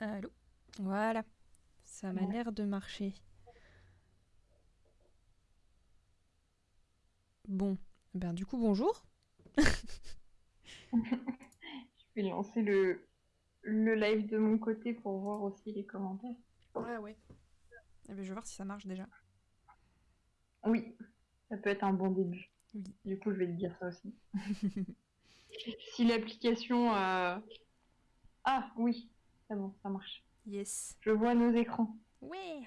Allô Voilà. Ça m'a l'air de marcher. Bon. Ben du coup, bonjour. Je vais lancer le, le live de mon côté pour voir aussi les commentaires. Ouais, ouais. Eh ben, je vais voir si ça marche déjà. Oui, ça peut être un bon début. Oui. Du coup, je vais te dire ça aussi. si l'application... euh, Ah oui, c'est bon, ça marche. Yes. Je vois nos écrans. Ouais.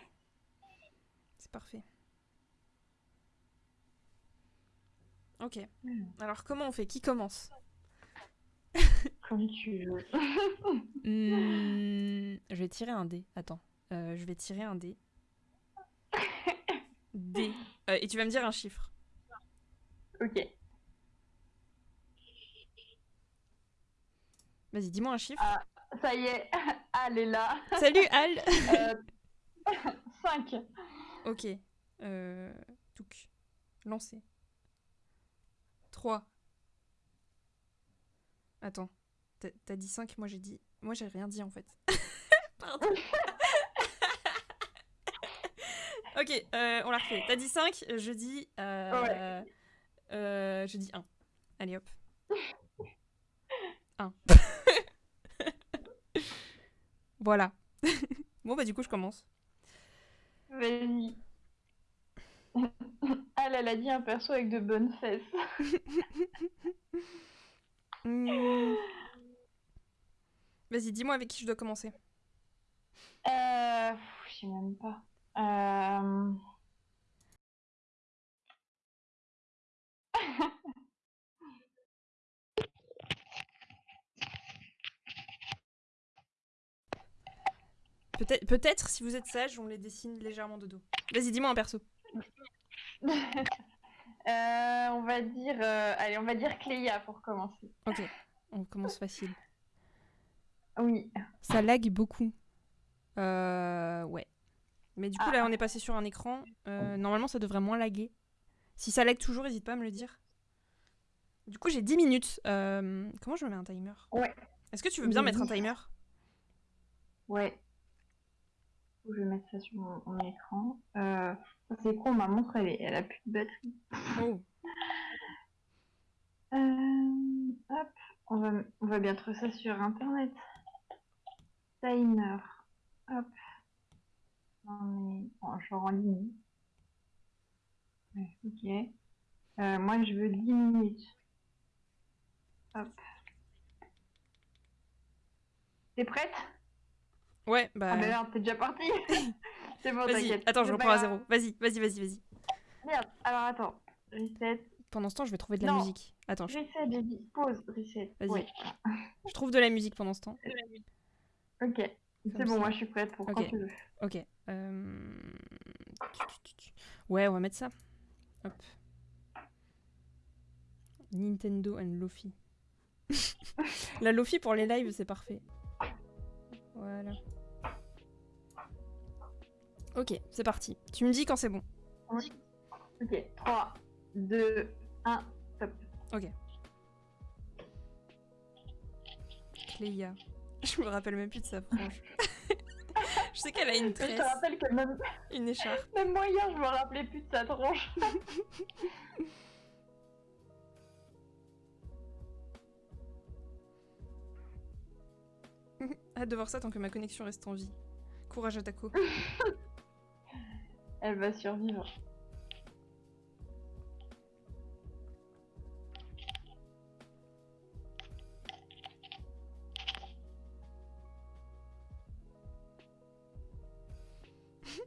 C'est parfait. Ok. Hmm. Alors comment on fait? Qui commence? Comme tu veux. Hmm, Je vais tirer un dé. Attends. Euh, je vais tirer un dé. Dé. Euh, et tu vas me dire un chiffre. ok. Vas-y, dis-moi un chiffre. Ah, ça y est, Al est là. Salut Al Euh, 5. Ok. Euh... Touk. Lancé. 3. Attends. T'as dit 5, moi j'ai dit... Moi j'ai rien dit en fait. Pardon. ok, euh, on la refait. T'as dit 5, je dis... Euh... Ouais. euh, je dis 1. Allez hop. 1. Voilà. bon bah du coup je commence. Vas-y. Al, elle a dit un perso avec de bonnes fesses. Hmm. Vas-y, dis-moi avec qui je dois commencer. Euh, je sais même pas. Euh... Peut-être, peut-être, si vous êtes sage, on les dessine légèrement de dos. Vas-y, dis-moi un perso. Euh, on va dire, euh, allez, on va dire Cléa pour commencer. Ok, on commence facile. Oui. Ça lag beaucoup. Euh, ouais. Mais du coup, Ah. là, on est passé sur un écran. Euh, normalement, ça devrait moins laguer. Si ça lag toujours, n'hésite pas à me le dire. Du coup, j'ai 10 minutes. Comment je me mets un timer? Ouais. Est-ce que tu veux bien mettre un timer? Ouais. Je vais mettre ça sur mon, mon écran. Euh, c'est con, ma montre, elle, a plus de batterie. Oh, Euh, hop, on va, on va bien trouver ça sur internet. Timer. Hop. Non mais, bon, je en ligne. Ouais, ok. Euh, moi je veux 10 minutes. Hop. T'es prête? Ouais, bah. Ah bah merde, t'es déjà parti C'est bon, vas-y, t'inquiète. attends, je reprends à zéro. Vas-y, vas-y, vas-y, vas-y. Merde, alors attends. Reset. Pendant ce temps, je vais trouver de la Non. musique. Attends, je, Reset, j'ai dit. Pause, reset. Vas-y. Ouais. je trouve de la musique pendant ce temps. Ok. C'est bon, ça. moi je suis prête pour Ok. quand tu veux. Ok. euh, Ouais, on va mettre ça. Hop. Nintendo and Lofi. La Lofi pour les lives, c'est parfait. Voilà. Ok, c'est parti. Tu me dis quand c'est bon. Ok, 3, 2, 1, top. Ok. Cléa. Je me rappelle même plus de sa frange. je sais qu'elle a une Je tresse, te rappelle que même, une écharpe. même moi hier, je me rappelais plus de sa tronche. Hâte de voir ça tant que ma connexion reste en vie. Courage à. Elle va survivre.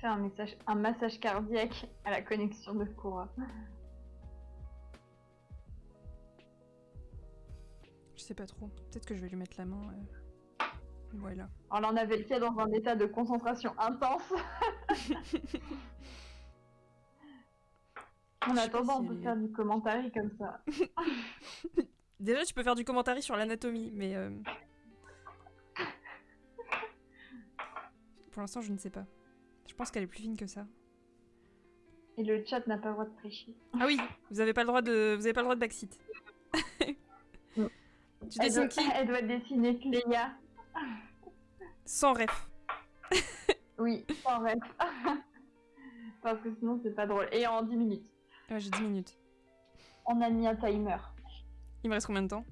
Faire un, message, un massage cardiaque à la connexion de Cora. Je sais pas trop. Peut-être que je vais lui mettre la main. euh, Voilà. On avait le dans un état de concentration intense. En attendant, si on peut faire du commentaire comme ça. Déjà, tu peux faire du commentaire sur l'anatomie, mais. euh, Pour l'instant, je ne sais pas. Je pense qu'elle est plus fine que ça. Et le chat n'a pas le droit de tricher. Ah oui, vous avez pas le droit de, vous avez pas le droit de backseat. Tu Elle dessines doit, qui? elle doit dessiner Cléa. Sans ref. Oui, sans rêve. Parce que sinon, c'est pas drôle. Et en 10 minutes. Ouais, j'ai 10 minutes. On a mis un timer. Il me reste combien de temps?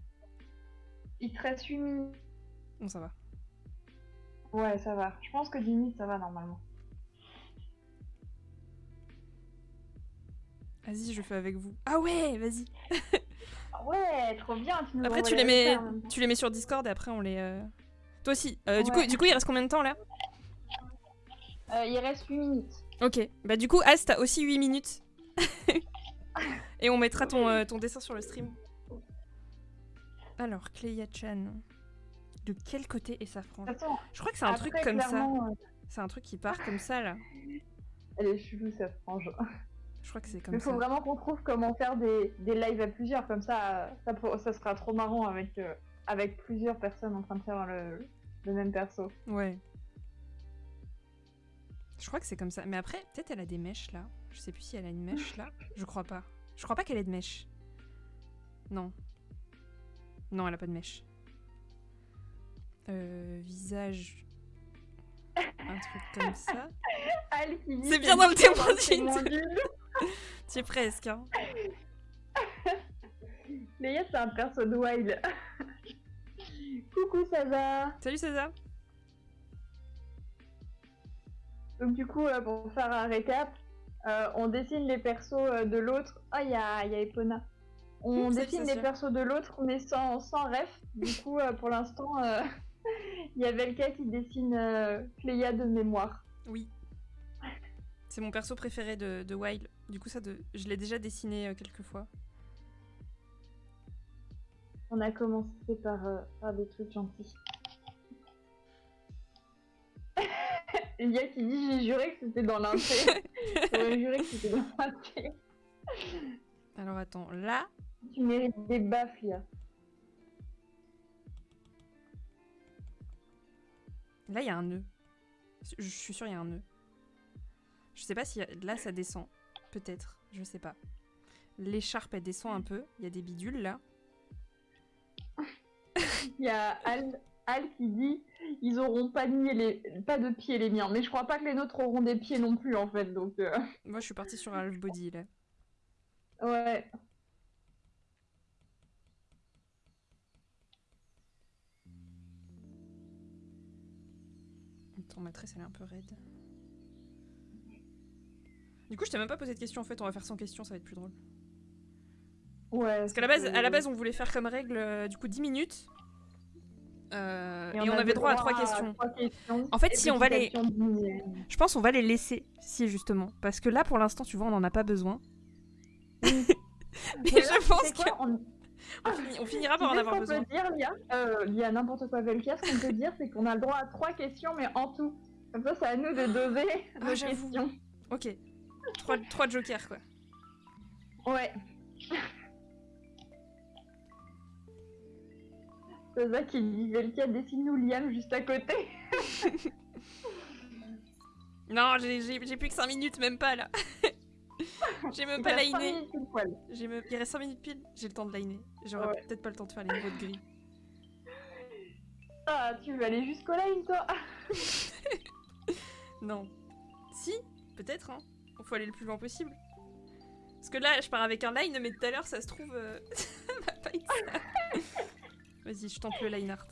Il te reste 8 minutes. Bon, ça va. Ouais, ça va. Je pense que 10 minutes, ça va normalement. Vas-y, je fais avec vous. Ah ouais, vas-y. Ouais, trop bien. Tu nous Après, tu les, mets, tu les mets sur Discord et après, on les... euh, Toi aussi. Euh, du, coup, du coup, il reste combien de temps, là Euh, il reste 8 minutes. Ok. Bah du coup, As, t'as aussi 8 minutes. et on mettra ton, euh, ton dessin sur le stream. Alors, Cléa-chan. De quel côté est sa frange façon, Je crois que c'est un truc comme ça. euh, C'est un truc qui part comme ça, là. Elle est chelou, cette frange. Je crois que c'est Mais comme faut ça. vraiment qu'on trouve comment faire des, des lives à plusieurs. Comme ça, ça sera trop marrant avec, euh, avec plusieurs personnes en train de faire le, le même perso. Ouais. Je crois que c'est comme ça. Mais après, peut-être elle a des mèches là. Je sais plus si elle a une mèche là. Je crois pas. Je crois pas qu'elle ait de mèche. Non. Non, elle a pas de mèche. Euh, visage. Un truc comme ça. C'est bien dans le c'est témoin. Tu es presque, hein. Léa, c'est un perso de Wild. Coucou, ça va Salut César. Donc du coup, euh, pour faire un récap, euh, on dessine les persos euh, de l'autre. Ah, il y a, y a Epona. On Mmh, dessine les persos de l'autre, mais sans, sans ref. Du coup, pour l'instant, il y a Velka qui dessine Cléa de mémoire. Oui. C'est mon perso préféré de, de Wild. Du coup, ça, de... je l'ai déjà dessiné quelques fois. On a commencé par, euh, par des trucs gentils. Il y a qui dit j'ai juré que c'était dans l'inté. J'aurais juré que c'était dans l'inté. Alors attends, là, Tu mérites des baffes, Lia. Là, il y a un nœud. Je suis sûre, il y a un nœud. Je sais pas si là, ça descend. Peut-être, je sais pas. L'écharpe, elle descend un peu. Il y a des bidules là. Il y a Al, Al qui dit ils auront pas de, pieds les, pas de pieds les miens. Mais je crois pas que les nôtres auront des pieds non plus en fait. Donc euh, Moi, je suis partie sur half body là. ouais. Attends, ma tresse, elle est un peu raide. Du coup, je t'ai même pas posé de question en fait. On va faire sans question, ça va être plus drôle. Ouais. Parce qu'à la base, à la base, on voulait faire comme règle euh, du coup 10 minutes. Euh, et, on, avait droit à trois questions. trois questions. En fait, si on va les-. Je pense on va les laisser, si justement. Parce que là, pour l'instant, tu vois, on n'en a pas besoin. Mais je pense qu'on on- on finira par en avoir besoin. peut dire, Lia? Euh, Lia, n'importe quoi, Velka, ce qu'on peut dire, c'est qu'on a le droit à trois questions, mais en tout. Comme ça, c'est à nous de doser Ah, nos questions. Ok. Trois, trois jokers, quoi. Ouais. C'est ça qui dit Velka, dessine-nous Liam juste à côté. Non, j'ai- plus que 5 minutes, même pas là. j'ai même Il pas liné. Il reste 5 minutes pile. J'ai le temps de liner. J'aurai Ouais. peut-être pas le temps de faire les niveaux de gris. Ah, tu veux aller jusqu'au line, toi? Non. Si, peut-être, hein. Faut aller le plus loin possible. Parce que là, je pars avec un line, mais tout à l'heure, ça se trouve. euh, ça va pas être ça. Vas-y, je tente le line art.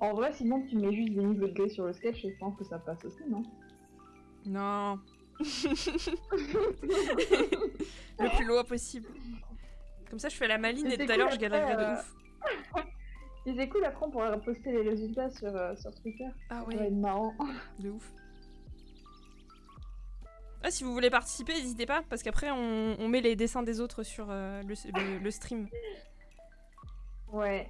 En vrai, sinon, tu mets juste des niveaux de sur le sketch et je pense que ça passe aussi, non Non. le plus loin possible. Comme ça, je fais la maline Mais et tout à l'heure, je galérerai de euh, ouf. Et c'est cool, après, on pourra poster les résultats sur, euh, sur Twitter. Ah Ça va ouais, être marrant. de ouf. Ah, si vous voulez participer, n'hésitez pas, parce qu'après, on, on met les dessins des autres sur euh, le, le- le stream. Ouais.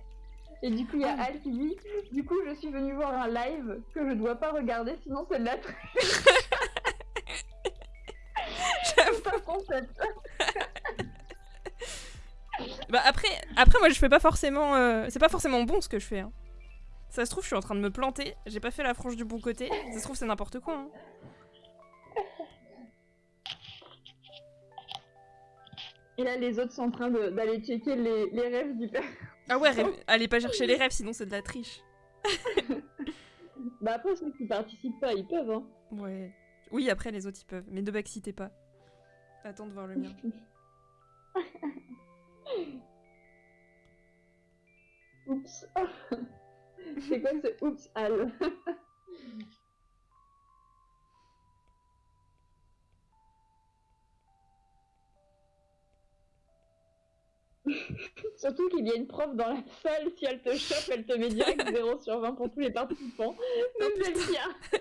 Et du coup, il y a Ah. Al qui dit Du coup, je suis venue voir un live que je dois pas regarder, sinon c'est de la un concept. Bah après, après moi je fais pas forcément, euh, c'est pas forcément bon ce que je fais. hein. Ça se trouve je suis en train de me planter, j'ai pas fait la frange du bon côté. Ça se trouve c'est n'importe quoi. hein. Et là, les autres sont en train d'aller checker les, les rêves du père. Ah ouais, rêve- allez pas chercher les rêves, sinon c'est de la triche. Bah après, ceux qui participent pas, ils peuvent, hein. Ouais. Oui, après les autres ils peuvent, mais ne backcitez pas. Attends de voir le mien. Oups. C'est quoi ce oups, Al? Surtout qu'il y a une prof dans la salle, si elle te chope, elle te met direct 0 sur 20 pour tous les participants. Même Delphia.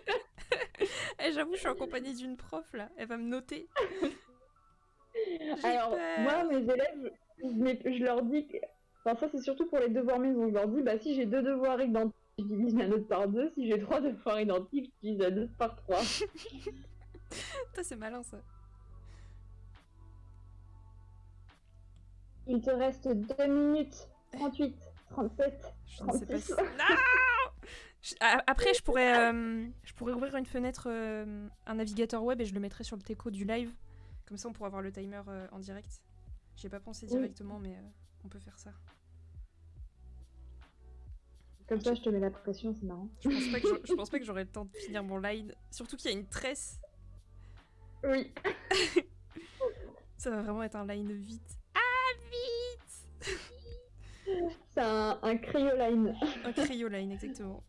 Eh, j'avoue, je suis en compagnie d'une prof là, elle va me noter. Alors, peur. moi, mes élèves, je, leur dis que. Enfin, ça, c'est surtout pour les devoirs maison. Je leur dis, bah, si j'ai deux devoirs identiques, je divise la note par deux. Si j'ai trois devoirs identiques, je divise la note par trois. Putain, c'est malin ça. Il te reste 2 minutes 38, 37. Je ne sais pas 36. si. Non Je- a- Après, je pourrais, euh, je pourrais ouvrir une fenêtre, euh, un navigateur web et je le mettrai sur le teco du live. Comme ça, on pourra voir le timer euh, en direct. J'y ai pas pensé directement, mais on peut faire ça. Comme ça, je te mets la pression, c'est marrant. Je pense pas que j'aurai- je pense pas que j'aurai le temps de finir mon line. Surtout qu'il y a une tresse. Oui. Ça va vraiment être un line vite. C'est un, un cryoline. Un cryo line, exactement.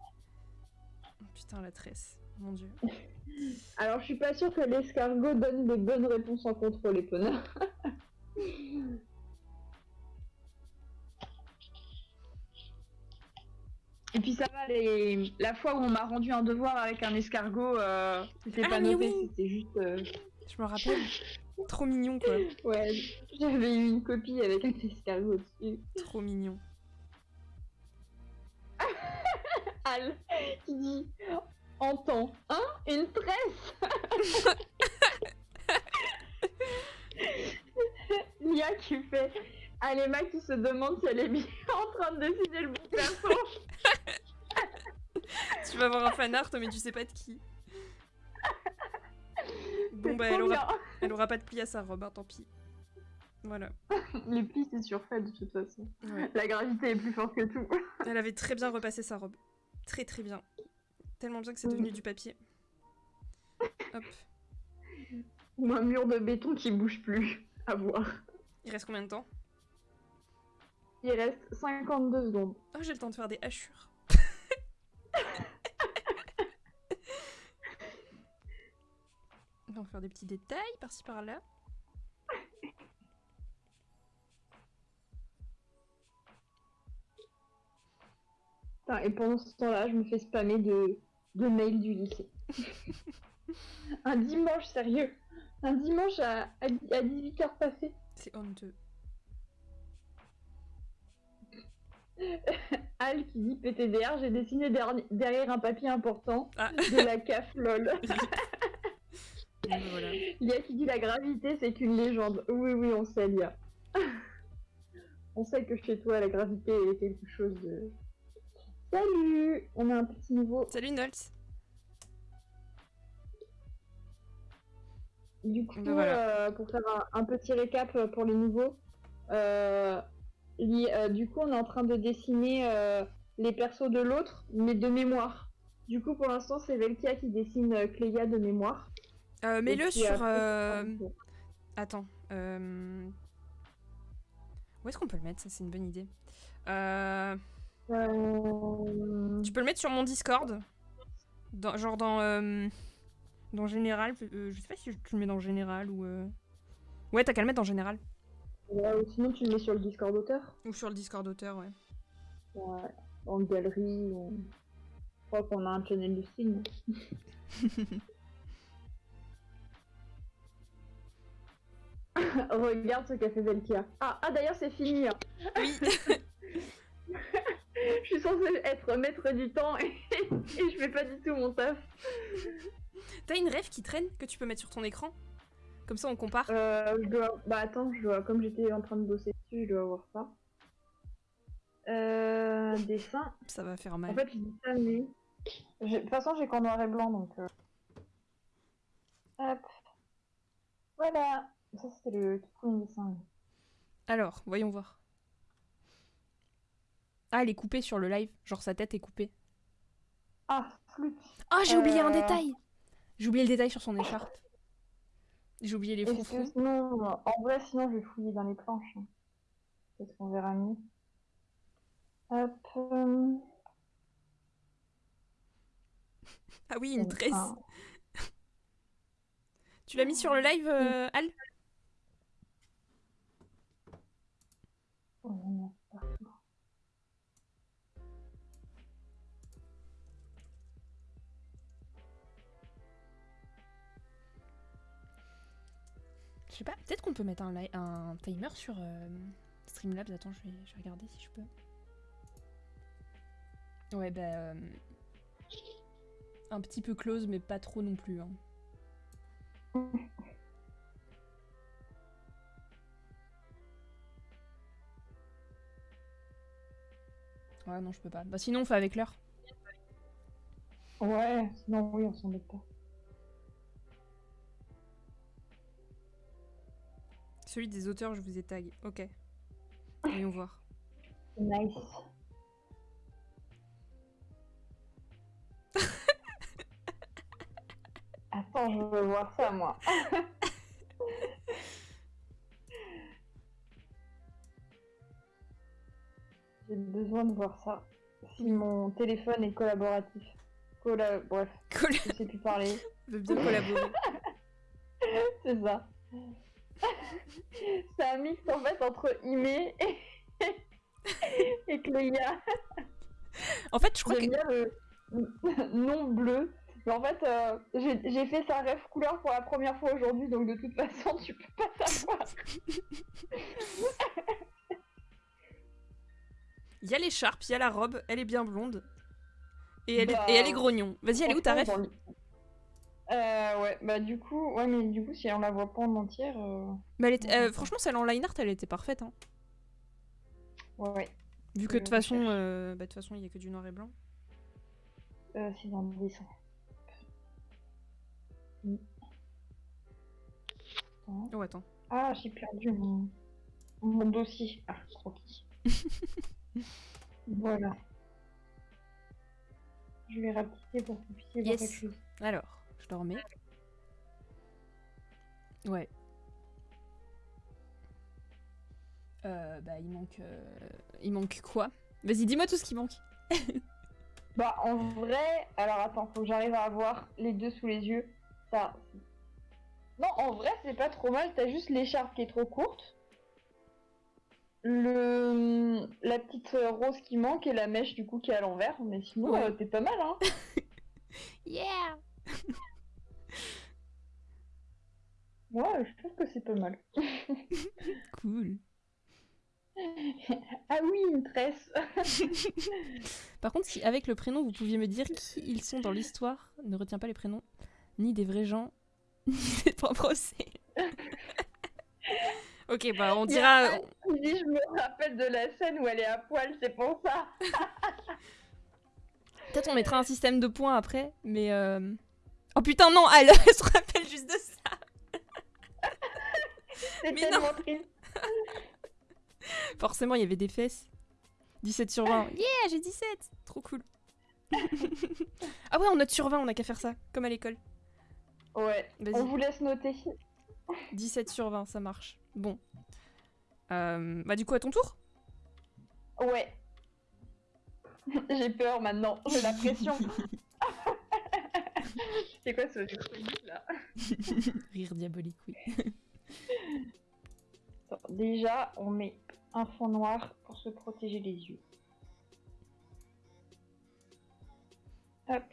Oh, Putain, la tresse. Mon dieu. Alors, je suis pas sûre que l'escargot donne les bonnes réponses en contrôle, les preneurs. Et puis ça va, les... la fois où on m'a rendu un devoir avec un escargot, euh, c'était Ah, pas noté, oui. c'était juste... euh, Je me rappelle. Trop mignon, quoi. Ouais, j'avais eu une copie avec un escargot dessus. Trop mignon. Al qui dit Entends, hein Une tresse Lia qui fait Alema qui se demande si elle est bien en train de dessiner le bon perso. Tu vas avoir un fanart, mais tu sais pas de qui. Bon, bah, elle aura, bien. elle aura pas de pli à sa robe, hein, tant pis. Voilà. Les plis c'est surfait de toute façon. Ouais. La gravité est plus forte que tout. Elle avait très bien repassé sa robe. Très très bien. Tellement bien que c'est devenu du papier. Hop. Ou un mur de béton qui bouge plus. À voir. Il reste combien de temps? Il reste 52 secondes. Oh, j'ai le temps de faire des hachures. On va faire des petits détails par-ci par-là. Et pendant ce temps-là, je me fais spammer de, de mails du lycée. un dimanche, sérieux. Un dimanche à, à, 18h passé. C'est honteux. Al qui dit PTDR, j'ai dessiné derrière un papier important Ah, de la CAF LOL. voilà. Lia qui dit la gravité, c'est qu'une légende. Oui, oui, on sait, Lia. on sait que chez toi, la gravité est quelque chose de. Salut On a un petit nouveau. Salut Nolts. Du coup, Ben voilà. euh, pour faire un, un petit récap euh, pour les nouveaux, euh, li- euh, du coup, on est en train de dessiner euh, les persos de l'autre, mais de mémoire. Du coup, pour l'instant, c'est Velkia qui dessine euh, Cléa de mémoire. Euh, Et Mets-le sur. après, euh, Attends. euh, Où est-ce qu'on peut le mettre Ça, c'est une bonne idée. Tu peux le mettre sur mon Discord. Dans- genre dans. Dans général. je sais pas si tu le mets dans général ou. Ouais, t'as qu'à le mettre dans général. ouais, ou sinon, tu le mets sur le Discord auteur, Ou sur le Discord auteur, ouais. ouais, en galerie. ou- Je crois qu'on a un channel de signe. Regarde ce qu'a fait Velkia. Ah, ah d'ailleurs, c'est fini. hein. Oui. Je suis censée être maître du temps et, et je fais pas du tout mon taf. T'as une rêve qui traîne que tu peux mettre sur ton écran? Comme ça, on compare. Euh, je dois... Bah attends, je dois... comme j'étais en train de bosser dessus, je dois avoir ça. Euh, dessin. Ça va faire mal. En fait, je dis ça, mais... De toute façon, j'ai qu'en noir et blanc, donc... euh. Hop. Voilà. Ça, c'était le tout premier dessin. Alors, voyons voir. Ah, elle est coupée sur le live. Genre sa tête est coupée. Ah, flûte. Ah, j'ai oublié un Euh. détail. J'ai oublié le détail sur son écharpe. J'ai oublié les que sinon, en vrai, sinon, je vais fouiller dans les planches. hein. Peut-être qu'on verra mieux. Hop. euh, Ah oui, une tresse. Tu l'as mis sur le live, euh, Al? Je sais pas, peut-être qu'on peut mettre un, un timer sur euh, Streamlabs. Attends, je vais, je vais regarder si je peux. Ouais, bah. euh, un petit peu close, mais pas trop non plus. hein. Ouais, non, je peux pas. Bah, sinon, on fait avec l'heure. Ouais, sinon, oui, on s'en met pas. Celui des auteurs, je vous ai tag. Ok. Voyons voir. Nice. Attends, je veux voir ça, moi. J'ai besoin de voir ça. Si mon téléphone est collaboratif. Colla... Bref, Colla je sais plus parler. bien collaborer. C'est ça. C'est un mix en fait entre Ime et, et Cléa. En fait, je crois que. Bien le nom bleu. Mais en fait, euh, j'ai j'ai fait sa rêve couleur pour la première fois aujourd'hui, donc de toute façon, tu peux pas savoir. Il y a l'écharpe, il y a la robe, elle est bien blonde. Et elle, Bah, est, et elle est grognon. Vas-y, elle est où ta ref Euh, ouais, bah du coup, ouais, mais du coup, si on la voit pas en entière, euh, Mais elle était- euh. Franchement, celle en line art, elle était parfaite. Hein. ouais, ouais. Vu que Je de toute façon, euh, bah, de toute façon, il y a que du noir et blanc. Euh, c'est dans le dessin. Mm. Oh, attends. Ah, j'ai perdu mon, mon dossier. Ah, croquis. voilà. Je vais rapetisser pour que vous puissiez voir Yes. quelque chose. Alors, je le remets. Ouais. Euh, bah, il manque. euh, Il manque quoi? Vas-y, dis-moi tout ce qui manque. Bah, en vrai, alors attends, faut que j'arrive à avoir les deux sous les yeux. Ça. Non, en vrai, c'est pas trop mal. T'as juste l'écharpe qui est trop courte. Le... La petite rose qui manque et la mèche du coup qui est à l'envers. Mais sinon, Ouais. euh, t'es pas mal, hein. Yeah Moi, je trouve que c'est pas mal. Cool. Ah oui, une tresse. Par contre, si avec le prénom, vous pouviez me dire qui ils sont dans l'histoire, ne retiens pas les prénoms, ni des vrais gens, ni des propres procès. Ok, bah on dira. dit, je me rappelle de la scène où elle est à poil, c'est pour ça. Peut-être on mettra un système de points après, mais. euh, Oh putain, non, elle, elle se rappelle juste de ça. C'est Mais tellement triste. Forcément, il y avait des fesses. 17 sur 20. Yeah, j'ai 17 Trop cool. ah ouais, on note sur 20, on a qu'à faire ça, comme à l'école. Ouais, Vas-y. on vous laisse noter. 17 sur 20, ça marche. Bon. Euh, bah du coup, à ton tour Ouais. J'ai peur maintenant, j'ai la pression. C'est quoi ce truc là? Rire diabolique, oui. Déjà, on met un fond noir pour se protéger les yeux. Hop.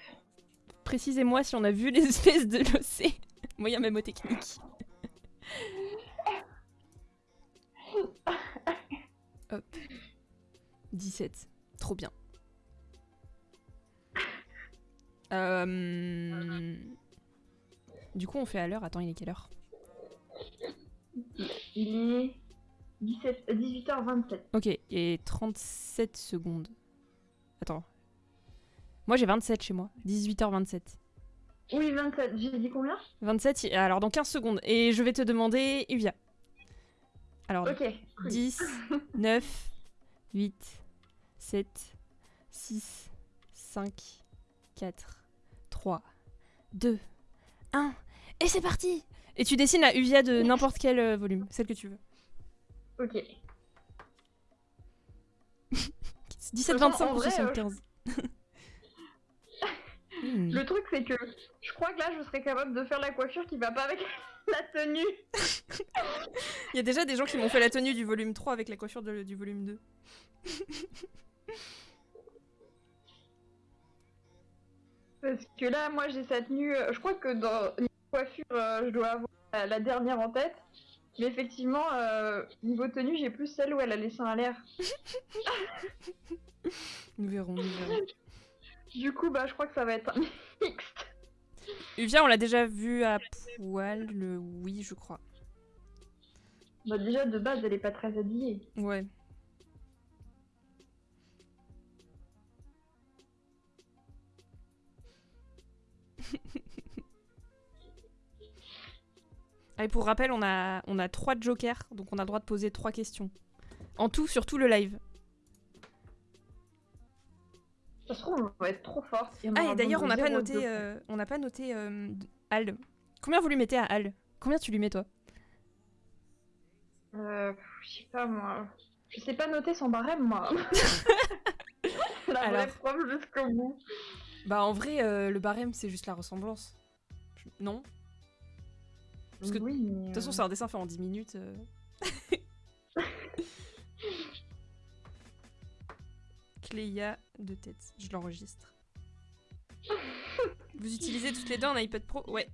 Précisez-moi si on a vu les espèces de l'OC. Moyen mémotechnique. Hop. 17. Trop bien. Euh... Du coup, on fait à l'heure. Attends, il est quelle heure? Il est 17, euh, 18h27. Ok, et 37 secondes. Attends. Moi, j'ai 27 chez moi. 18h27. Oui, 27. J'ai dit combien? 27, y- alors dans 15 secondes. Et je vais te demander, Uvia. Alors, Ok. cool. 10, 9, 8, 7, 6, 5, 4, 3, 2, 1. Et c'est parti Et tu dessines la Uvia de n'importe quel euh, volume, celle que tu veux. Ok. 17, toute façon, 25 en ou vrai, euh, 75 Hmm. Le truc, c'est que je crois que là, je serais capable de faire la coiffure qui va pas avec la tenue. Il y a déjà des gens qui m'ont fait la tenue du volume 3 avec la coiffure de- du volume 2. Parce que là, moi, j'ai cette tenue. euh, Je crois que dans niveau coiffure, euh, je dois avoir la, la dernière en tête. Mais effectivement, euh, niveau tenue, j'ai plus celle où elle a les seins à l'air. Nous verrons, nous verrons. Du coup, bah, je crois que ça va être un mixte. Uvia, on l'a déjà vu à poil, le oui, je crois. Bah, déjà, de base, elle est pas très habillée. Ouais. Ah, et pour rappel, on a, on a trois jokers, donc on a le droit de poser trois questions. En tout, sur tout le live. Ça se trouve, on va être trop on Ah, et d'ailleurs, on besoin n'a pas noté, euh, on n'a pas noté euh, Al. Combien vous lui mettez à Al? Combien tu lui mets, toi? Euh, je sais pas, moi. Je sais pas noter son barème, moi. la vraie preuve jusqu'au bout. Bah, en vrai, euh, le barème, c'est juste la ressemblance. Non? Parce que, oui, De toute façon, euh, c'est un dessin fait en 10 minutes. Cléa de tête, je l'enregistre. Vous utilisez toutes les deux un iPad Pro? Ouais.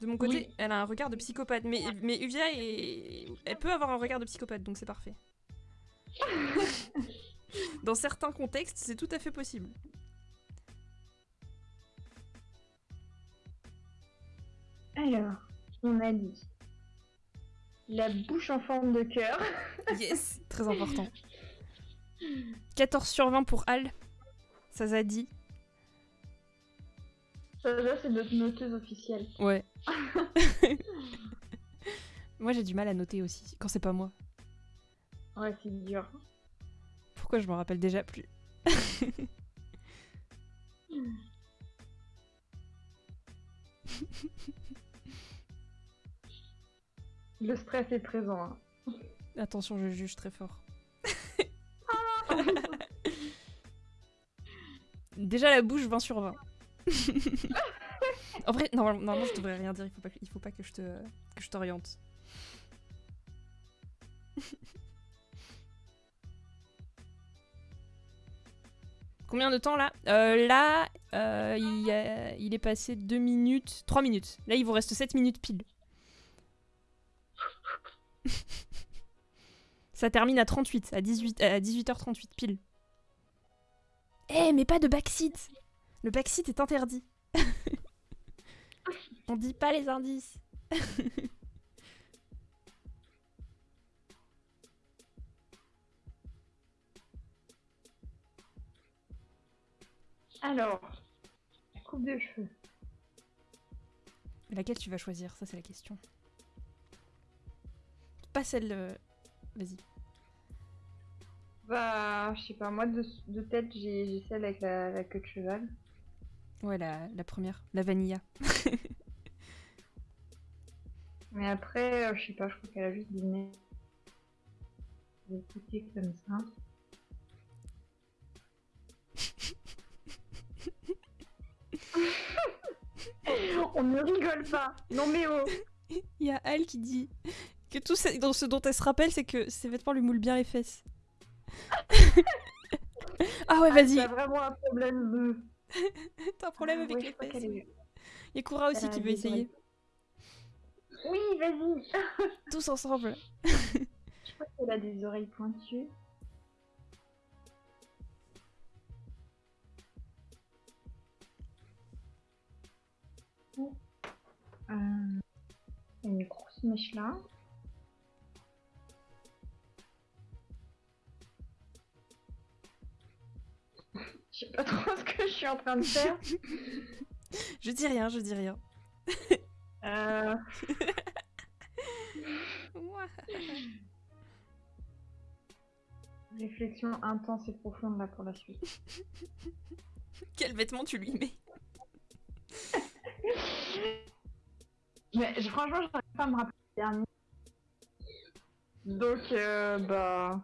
De mon côté, Oui. elle a un regard de psychopathe. Mais, mais Uvia, est... elle peut avoir un regard de psychopathe, donc c'est parfait. Dans certains contextes, c'est tout à fait possible. Alors, on a dit la bouche en forme de cœur. Yes, très important. 14 sur 20 pour Al. Ça a dit. Ça, c'est notre noteuse officielle. Ouais. moi, j'ai du mal à noter aussi, quand c'est pas moi. Ouais, c'est dur. Pourquoi je me rappelle déjà plus? Le stress est présent. hein. Attention, je juge très fort. Déjà la bouche, 20 sur 20. en vrai, normalement, je devrais rien dire, il faut pas faut pas que je t'oriente. Combien de temps là? Euh, Là, euh, il est passé 2 minutes, 3 minutes. Là, il vous reste 7 minutes pile. Ça termine à 38, à, 18, à 18h38 pile. Eh, mais pas de backseat Le backseat est interdit. On dit pas les indices. Alors, coupe de cheveux. Laquelle tu vas choisir? Ça, c'est la question. Pas celle. Vas-y. Bah, je sais pas, moi de, de tête, j'ai celle avec la, la queue de cheval. Ouais, la, la première. La vanilla. Mais après, euh, je sais pas, je crois qu'elle a juste des nez. Des comme ça. On ne rigole pas. Non mais oh. Il y a Al qui dit que tout ce, dont elle se rappelle, c'est que ses vêtements lui moulent bien les fesses. ah ouais, vas-y. T'as vraiment un problème de. T'as un problème Ah avec ouais, les fesses. est- Il y a Koura aussi qui veut essayer. Oui, vas-y. Tous ensemble. Je crois qu'elle a des oreilles pointues. Euh, une grosse mèche là. Je sais pas trop ce que je suis en train de faire. Je dis rien, je dis rien. Euh, réflexion intense et profonde là pour la suite. Quel vêtement tu lui mets? Mais je- franchement, je n'arrive pas à me rappeler le dernier. Donc, euh, bah.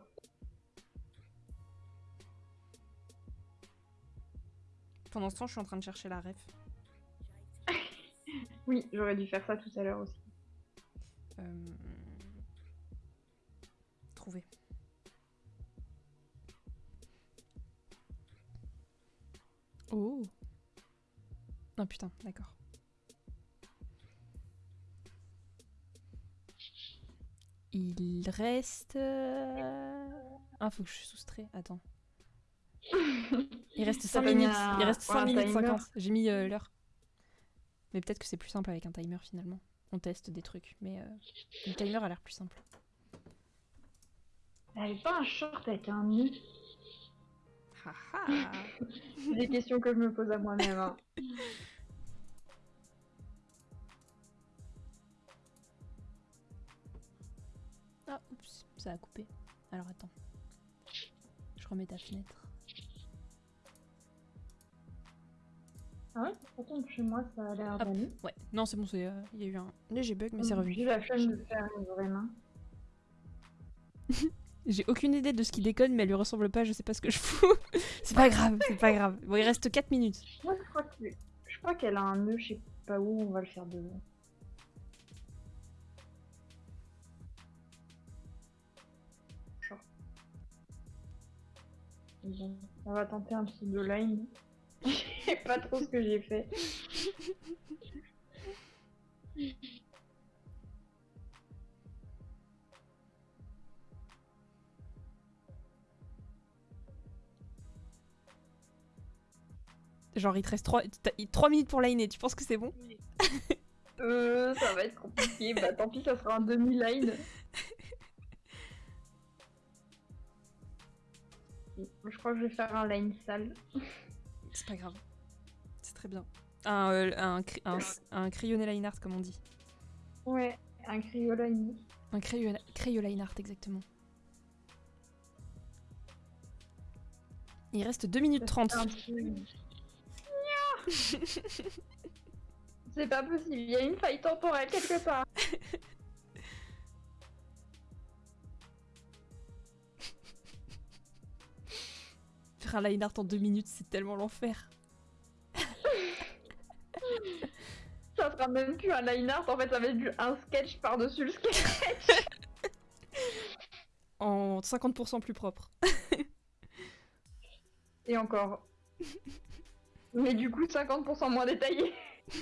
Pendant ce temps, je suis en train de chercher la ref. Oui, j'aurais dû faire ça tout à l'heure aussi. Euh... Trouver. Oh Non putain, d'accord. Il reste... euh, Ah, faut que je soustrais. Attends. Il reste 5 T'as mis minutes. un- Il reste ouais, 5 un minutes timer 50. J'ai mis euh, l'heure. Mais peut-être que c'est plus simple avec un timer finalement. On teste des trucs, mais euh, le timer a l'air plus simple. Elle avait pas un short avec un C'est des questions que je me pose à moi-même. hein. Ah, oups, ça a coupé. Alors attends. Je remets ta fenêtre. Ah ouais, pourtant chez moi ça a l'air Hop. d'aller. Ouais, non, c'est bon, c'est, euh, il y a eu un léger bug, mais c'est revenu. J'ai la flemme de faire une vraie main. J'ai aucune idée de ce qui déconne, mais elle lui ressemble pas, je sais pas ce que je fous. c'est pas grave, c'est pas grave. Bon, il reste 4 minutes. Moi je crois que je crois qu'elle a un nœud, je sais pas où, on va le faire. Bon, on va tenter un pseudo line. Je sais pas trop ce que j'ai fait. Genre, il te reste 3, minutes pour liner, tu penses que c'est bon? Euh, ça va être compliqué. bah tant pis, ça sera un demi-line. Je crois que je vais faire un line sale. C'est pas grave. Très bien. Un, euh, un, cri- un, un crayonné line art, comme on dit. Ouais, un crioline. Un crayon, crayon line art, exactement. Il reste 2 minutes 30. Un peu- C'est pas possible, il y a une faille temporelle quelque part. Faire un line art en 2 minutes, c'est tellement l'enfer. Ça sera même plus un line art, en fait, ça va être du- un sketch par-dessus le sketch. En 50% plus propre. Et encore. Mais du coup, 50% moins détaillé.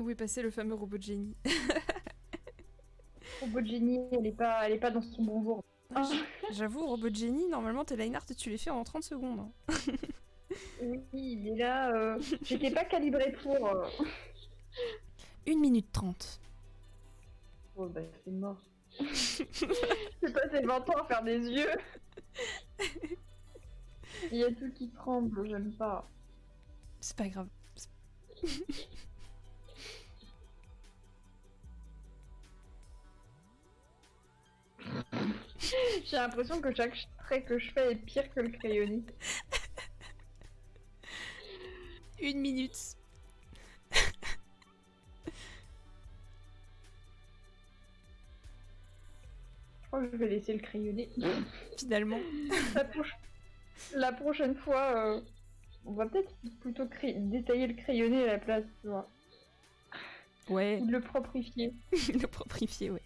Où est passé le fameux robot de génie? Robot Jenny, elle est pas, elle est pas dans son bon jour. Ah. J'avoue, robot de génie, normalement tes line art, tu les fais en 30 secondes. hein. Oui, est là. euh, J'étais pas calibrée pour. euh. 1 minute 30. Oh bah c'est mort. J'ai passé 20 ans à faire des yeux. Il y a tout qui tremble, j'aime pas. C'est pas grave. J'ai l'impression que chaque trait que je fais est pire que le crayonné. Une minute. Je crois que je vais laisser le crayonné. Finalement. La, proche- la prochaine fois, euh, on va peut-être plutôt cray- détailler le crayonné à la place, tu vois. Ouais, Ou le proprifier. le proprifier, ouais.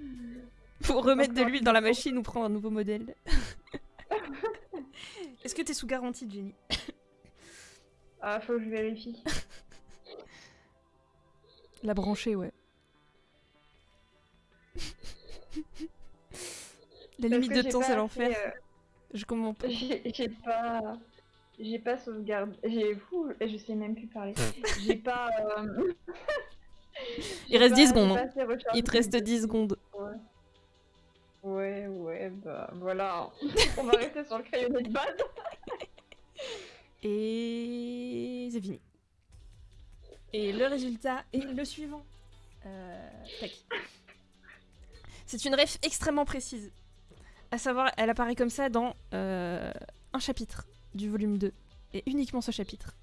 Pour remettre de l'huile dans la machine ou prendre un nouveau modèle. Est-ce que t'es sous garantie, Jenny Ah, faut que je vérifie. La brancher, ouais. La Parce limite de temps, c'est l'enfer. euh, Je comprends pas. J'ai j'ai pas. J'ai pas sauvegarde. J'ai fou, je sais même plus parler. J'ai pas. euh, Il reste 10 pas- secondes, hein. Il te reste 10 secondes. Ouais. Ouais, bah voilà. On va rester sur le crayonné de base. Et c'est fini. Et le résultat est le suivant. Euh, tac. C'est une ref extrêmement précise. À savoir, elle apparaît comme ça dans euh, un chapitre du volume 2. Et uniquement ce chapitre.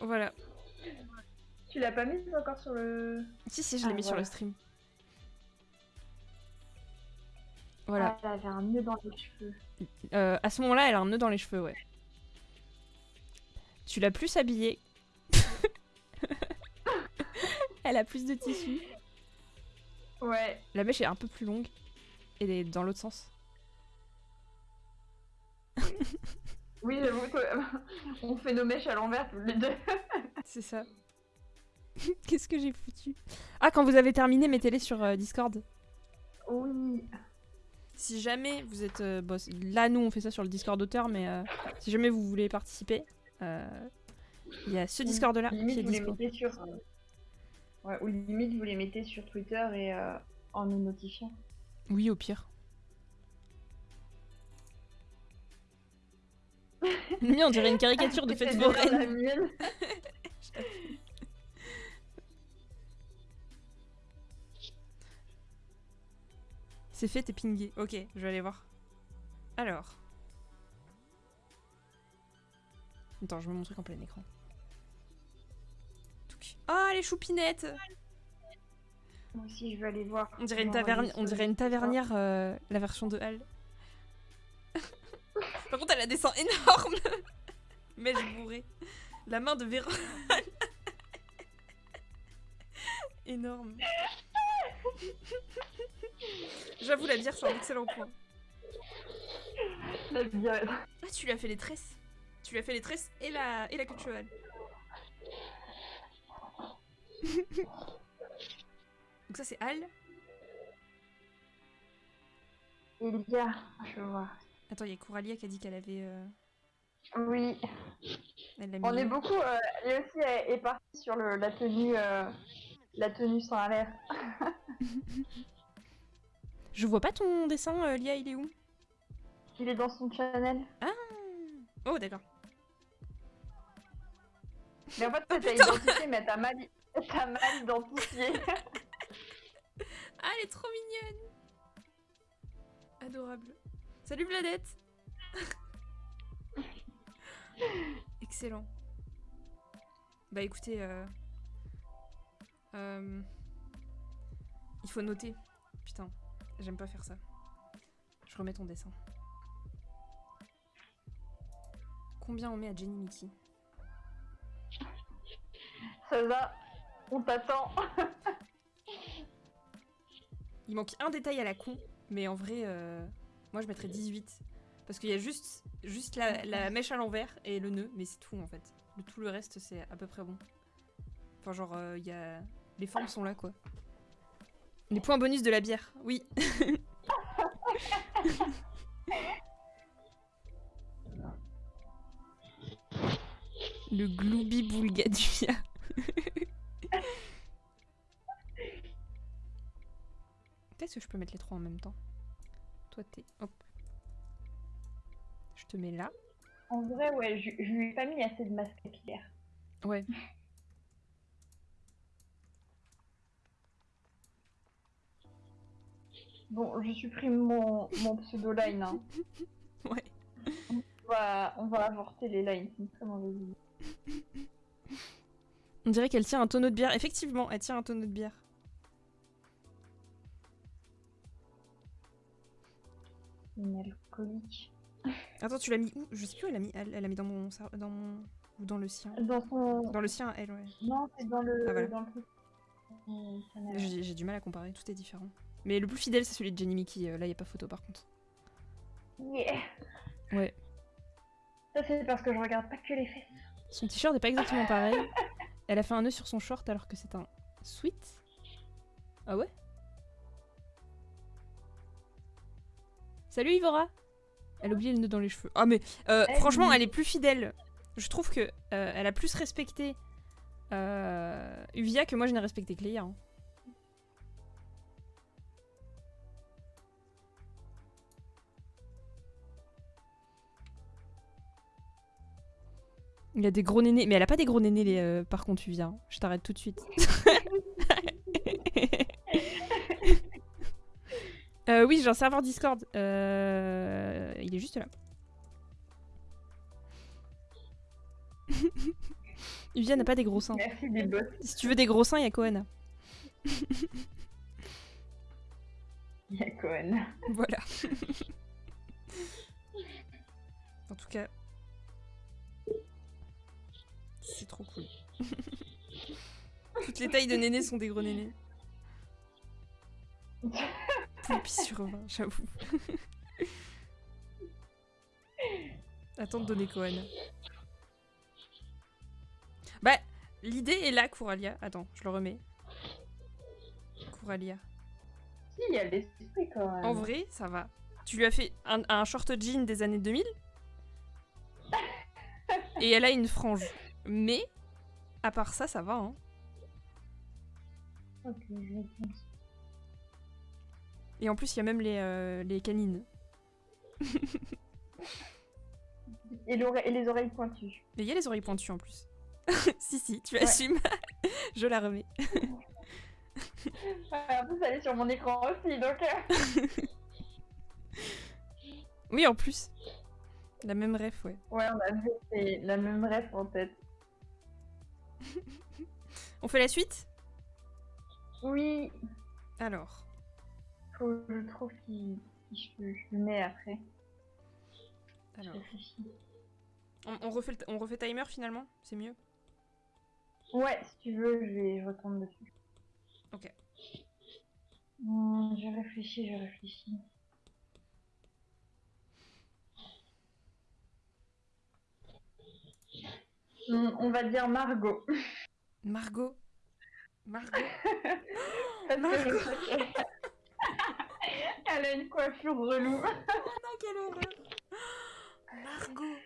Voilà. Tu l'as pas mis encore sur le. Si, si, je l'ai Ah, mis sur le stream. Voilà. Ah, elle avait un nœud dans les cheveux. Euh, à ce moment-là, elle a un nœud dans les cheveux, ouais. Tu l'as plus habillée. elle a plus de tissu. Ouais. La mèche est un peu plus longue. Et elle est dans l'autre sens. Oui, j'avoue que- on fait nos mèches à l'envers tous les deux. C'est ça. Qu'est-ce que j'ai foutu? Ah, quand vous avez terminé, mettez-les sur euh, Discord. Oui. Si jamais vous êtes... euh, bon, c- là, nous, on fait ça sur le Discord d'auteur, mais euh, si jamais vous voulez participer, euh, il y a ce Discord-là qui Limite, est vous les mettez sur. euh, Ouais, ou limite, vous les mettez sur Twitter et euh, en nous notifiant. Oui, au pire. Mais on dirait une caricature de fête foraine. C'est fait, t'es pingé. Ok, je vais aller voir. Alors. Attends, je mets mon truc en plein écran. Ah, les choupinettes Moi aussi, je vais aller voir. On dirait une, taverne... on dirait une tavernière, euh, la version de Hal. Par contre, elle a des seins énormes Mais je bourré. La main de Véro. Énorme. J'avoue, la bière, c'est un excellent point. La bière. Ah, tu lui as fait les tresses. Tu lui as fait les tresses et la, et la queue de cheval. Donc ça, c'est Al. Elia, je vois. Attends, il y a Coralia qui a dit qu'elle avait... euh, Oui. Elle l'a On est beaucoup. Euh, et aussi est, est parti sur le, la tenue, euh, la tenue sans l'air. Je vois pas ton dessin, euh, Lia, il est où? Il est dans son channel. Oh, d'accord. Mais en fait, Oh, t'as identifié, mais t'as mal, identifié. Ah, elle est trop mignonne Adorable. Salut Vladette Excellent. Bah écoutez, euh... euh, il faut noter. Putain, j'aime pas faire ça. Je remets ton dessin. Combien on met à Jenny Mickey? Ça va, on t'attend. Il manque un détail à la con, mais en vrai, euh, moi je mettrais 18. Parce qu'il y a juste, juste la, la mèche à l'envers et le nœud, mais c'est tout en fait. Le, tout le reste, c'est à peu près bon. Enfin, genre, euh, il y a... les formes sont là quoi. Les points bonus de la bière, oui. le gloubi boulgadua. Peut-être que je peux mettre les trois en même temps. Toi, t'es. Hop. Je te mets là. En vrai, ouais, je, je lui ai pas mis assez de masque capillaire. Ouais. Bon, je supprime mon, mon pseudo-line. hein. Ouais. On va, on va avorter les lines, c'est une très mauvaise idée. On dirait qu'elle tient un tonneau de bière. Effectivement, elle tient un tonneau de bière. Une alcoolique. Attends, tu l'as mis où? Je sais plus où elle l'a mis. Elle elle l'a mis dans mon, dans mon. Ou dans le sien. Dans son. Dans le sien, elle, ouais. Non, c'est dans le. Ah, voilà. le j'ai du mal à comparer, tout est différent. Mais le plus fidèle, c'est celui de Jenny Mickey. euh, Là, y a pas photo par contre. Yeah. Ouais. Ça, c'est parce que je regarde pas que les fesses. Son t-shirt est pas exactement pareil. Elle a fait un nœud sur son short alors que c'est un sweat. Ah ouais? Salut Ivora Elle a oublié le nœud dans les cheveux. Ah mais euh, Eh franchement, elle est plus fidèle. Je trouve que euh, elle a plus respecté euh, Uvia que moi je n'ai respecté Cléa. hein. Il a des gros nénés, mais elle a pas des gros nénés les, euh, par contre Uvia. hein. Je t'arrête tout de suite. Euh, oui, j'ai un serveur Discord. Euh, Il est juste là. Uvia n'a pas des gros seins. Merci des boss. Si tu veux des gros seins, il y a Cohen. Il y a Cohen. Voilà. en tout cas, c'est trop cool. Toutes les tailles de nénés sont des gros nénés. Poulpi sur 20, j'avoue. Attends de donner Cohen. Bah, l'idée est là, Couralia. Attends, je le remets. Couralia. Si, il y a l'esprit quand même. En vrai, ça va. Tu lui as fait un, un short jean des années 2000 et elle a une frange. Mais, à part ça, ça va. Hein. Ok, je pense. Et en plus, il y a même les, euh, les canines. Et, les oreilles pointues. Et il y a les oreilles pointues en plus. si, si, tu Ouais. assumes. Je la remets. En plus, elle est sur mon écran aussi, donc. euh, Oui, en plus. La même ref, ouais. Ouais, on a vu c'est la même ref en tête. On fait la suite? Oui, Alors. faut que je trouve qui, je, je le mets après. Alors. On, on refait, le- on refait timer finalement? C'est mieux? Ouais, si tu veux, je vais je retourne dessus. Ok. Hmm, je réfléchis, je réfléchis. On va dire Margot. Margot. Margot. Parce que Margot. qu'elle- Elle a une coiffure relou. non, quelle horreur Margot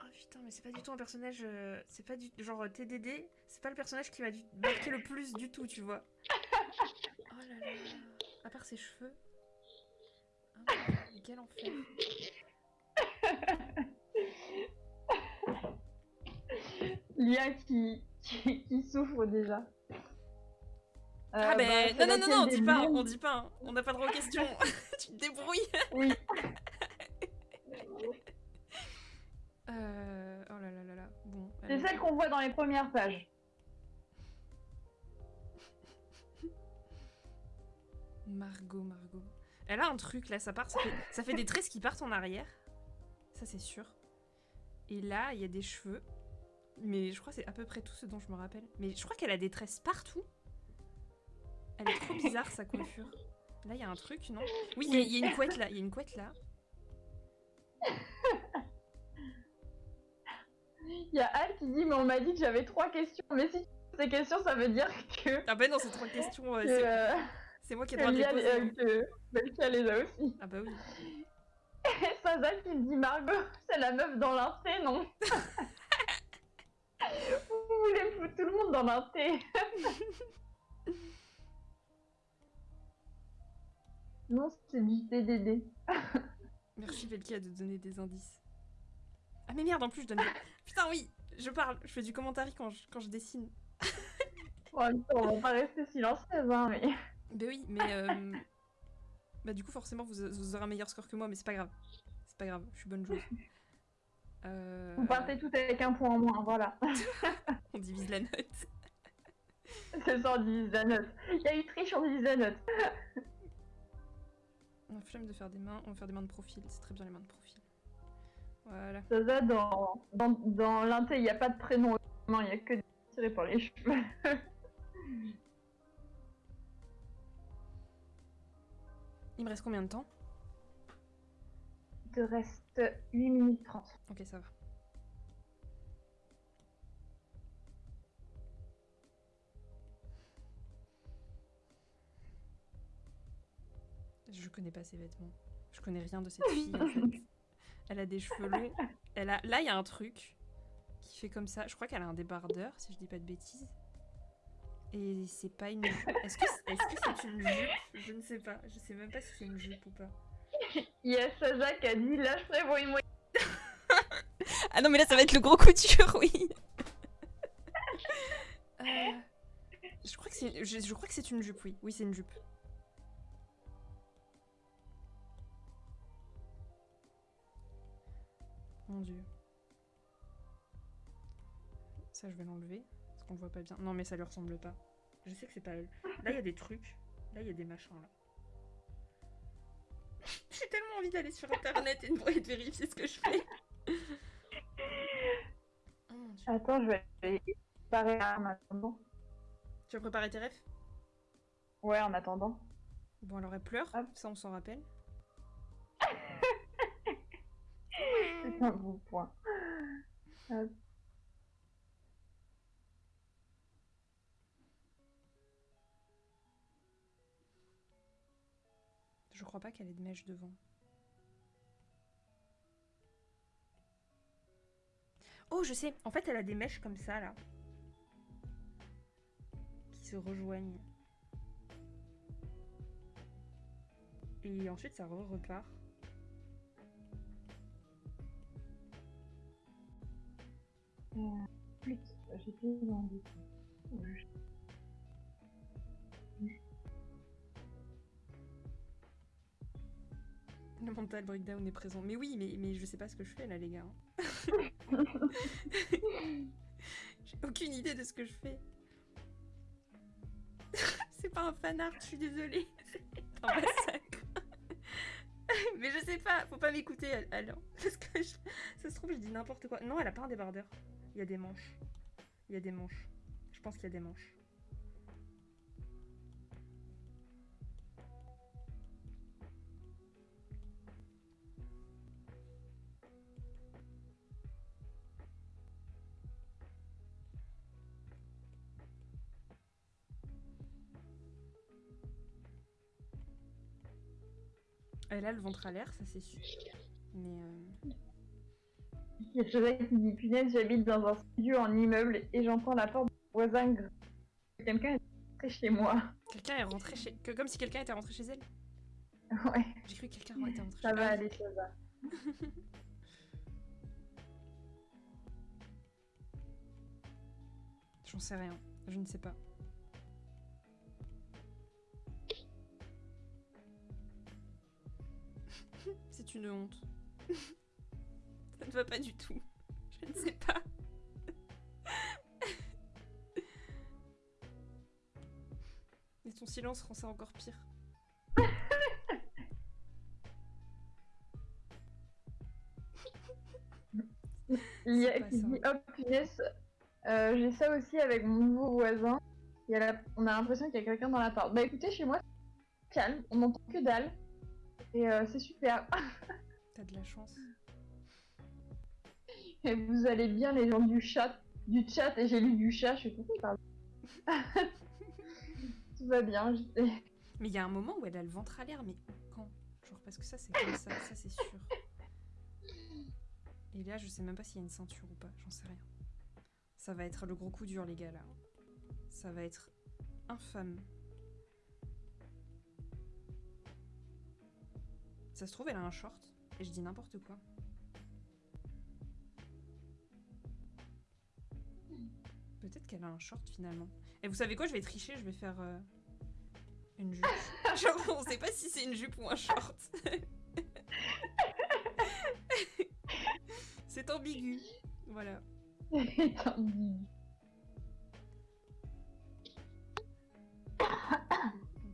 Oh putain, mais c'est pas du tout un personnage... euh, c'est pas du... Genre TDD, c'est pas le personnage qui m'a dû marquer le plus du tout, tu vois. Oh là là À part ses cheveux. Mais quel enfer Lia qui, qui, qui souffre déjà. Ah Euh, ben... bah, non, non, non, non, on dit pas, on dit pas, hein. on n'a pas droit aux questions. tu te débrouilles Oui. Euh... Oh là là là là, bon... C'est celle qu'on voit dans les premières pages. Margot, Margot. Elle a un truc là, ça part, ça fait, ça fait des tresses qui partent en arrière. Ça c'est sûr. Et là, il y a des cheveux. Mais je crois que c'est à peu près tout ce dont je me rappelle. Mais je crois qu'elle a des tresses partout. Elle est trop bizarre sa coiffure. Là, il y a un truc, non? Oui, il y, a- il y a une couette là. Il y a une couette là. Il y a Al qui dit Mais on m'a dit que j'avais trois questions. Mais si tu poses ces questions, ça veut dire que. Ah bah non, c'est trois questions. euh, que, c'est- euh, c'est moi qui ai que droit de les poser. euh, hein. que Belkia les a aussi. Ah bah oui. Et Sazal qui me dit Margot, c'est la meuf dans l'inté, non? Vous voulez foutre tout le monde dans l'inté Non, c'est du TDD. Merci Velkia de donner des indices. Ah mais merde, en plus je donne... Putain oui, je parle, je fais du commentaire quand je, quand je dessine. On va pas rester silencieuse, hein, mais. Bah oui, mais... euh, Bah du coup forcément vous, vous aurez un meilleur score que moi, mais c'est pas grave. C'est pas grave, je suis bonne joueuse. Euh, Vous partez tout avec un point en moins, voilà. On divise la note. C'est ça, on divise la note. Il y a eu triche, on divise la note. On a flemme de faire des mains, on va faire des mains de profil, c'est très bien les mains de profil. Voilà. Saza, dans, dans, dans l'inté, il n'y a pas de prénom. Non, il n'y a que des tirés par les cheveux. Il me reste combien de temps? Il te reste 8 minutes 30. Ok, ça va. Je connais pas ces vêtements. Je connais rien de cette fille en fait. Elle a des cheveux longs. Elle a... Là, il y a un truc qui fait comme ça. Je crois qu'elle a un débardeur, si je dis pas de bêtises. Et c'est pas une. Est-ce que c'est est -ce c'est une jupe? Je ne sais pas. Je sais même pas si c'est une jupe ou pas. Il y a Saja qui a dit là je prévois une moyenne. ah non, mais là ça va être le gros couture, oui. Euh, je crois que c'est je, je crois que c'est une jupe, oui. Oui, c'est une jupe. Mon dieu. Ça, je vais l'enlever. Parce qu'on le voit pas bien. Non, mais ça lui ressemble pas. Je sais que c'est pas elle. Là, il y a des trucs. Là, il y a des machins, là. J'ai tellement envie d'aller sur internet et de vérifier ce que je fais. Oh, Attends, je vais préparer en attendant. Tu vas préparer tes rêves? Ouais, en attendant. Bon, alors elle pleure, ça on s'en rappelle. C'est un bon point. Je crois pas qu'elle ait de mèche devant. Oh, je sais. En fait, elle a des mèches comme ça, là. Qui se rejoignent. Et ensuite, ça re repart. J'ai Le mental breakdown est présent. Mais oui, mais, mais je sais pas ce que je fais là, les gars. J'ai aucune idée de ce que je fais. C'est pas un fanart, je suis désolée. C'est un massacre. mais je sais pas, faut pas m'écouter alors. Parce que ça se trouve, je dis n'importe quoi. Non, elle a pas un débardeur. Il y a des manches. Il y a des manches. Je pense qu'il y a des manches. Elle a le ventre à l'air, ça c'est sûr. Mais euh... Il y a Joseph qui dit punaise, j'habite dans un studio en immeuble et j'entends la porte du voisin. Quelqu'un est rentré chez moi. Quelqu'un est rentré chez. Que, comme si quelqu'un était rentré chez elle Ouais. J'ai cru que quelqu'un était rentré chez elle. Ça va aller, ça va. J'en sais rien. Je ne sais pas. C'est une honte. Ça ne va pas du tout. Je ne sais pas. Et ton silence rend ça encore pire. Il y a qui dit oh punaise, euh, j'ai ça aussi avec mon nouveau voisin. Il y a On a l'impression qu'il y a quelqu'un dans l'appart. Bah écoutez, chez moi, calme, on n'entend que dalle. Et euh, c'est super. T'as de la chance. Et vous allez bien les gens du chat, du chat et j'ai lu du chat, je suis tout Tout va bien. Mais il y a un moment où elle a le ventre à l'air, mais quand? Genre parce que ça c'est comme ça, ça c'est sûr. Et là je sais même pas s'il y a une ceinture ou pas, j'en sais rien. Ça va être le gros coup dur les gars là. Ça va être infâme. Ça se trouve elle a un short et je dis n'importe quoi. Peut-être qu'elle a un short finalement. Et vous savez quoi, je vais tricher, je vais faire euh, une jupe. Genre, on sait pas si c'est une jupe ou un short. c'est ambigu. Voilà.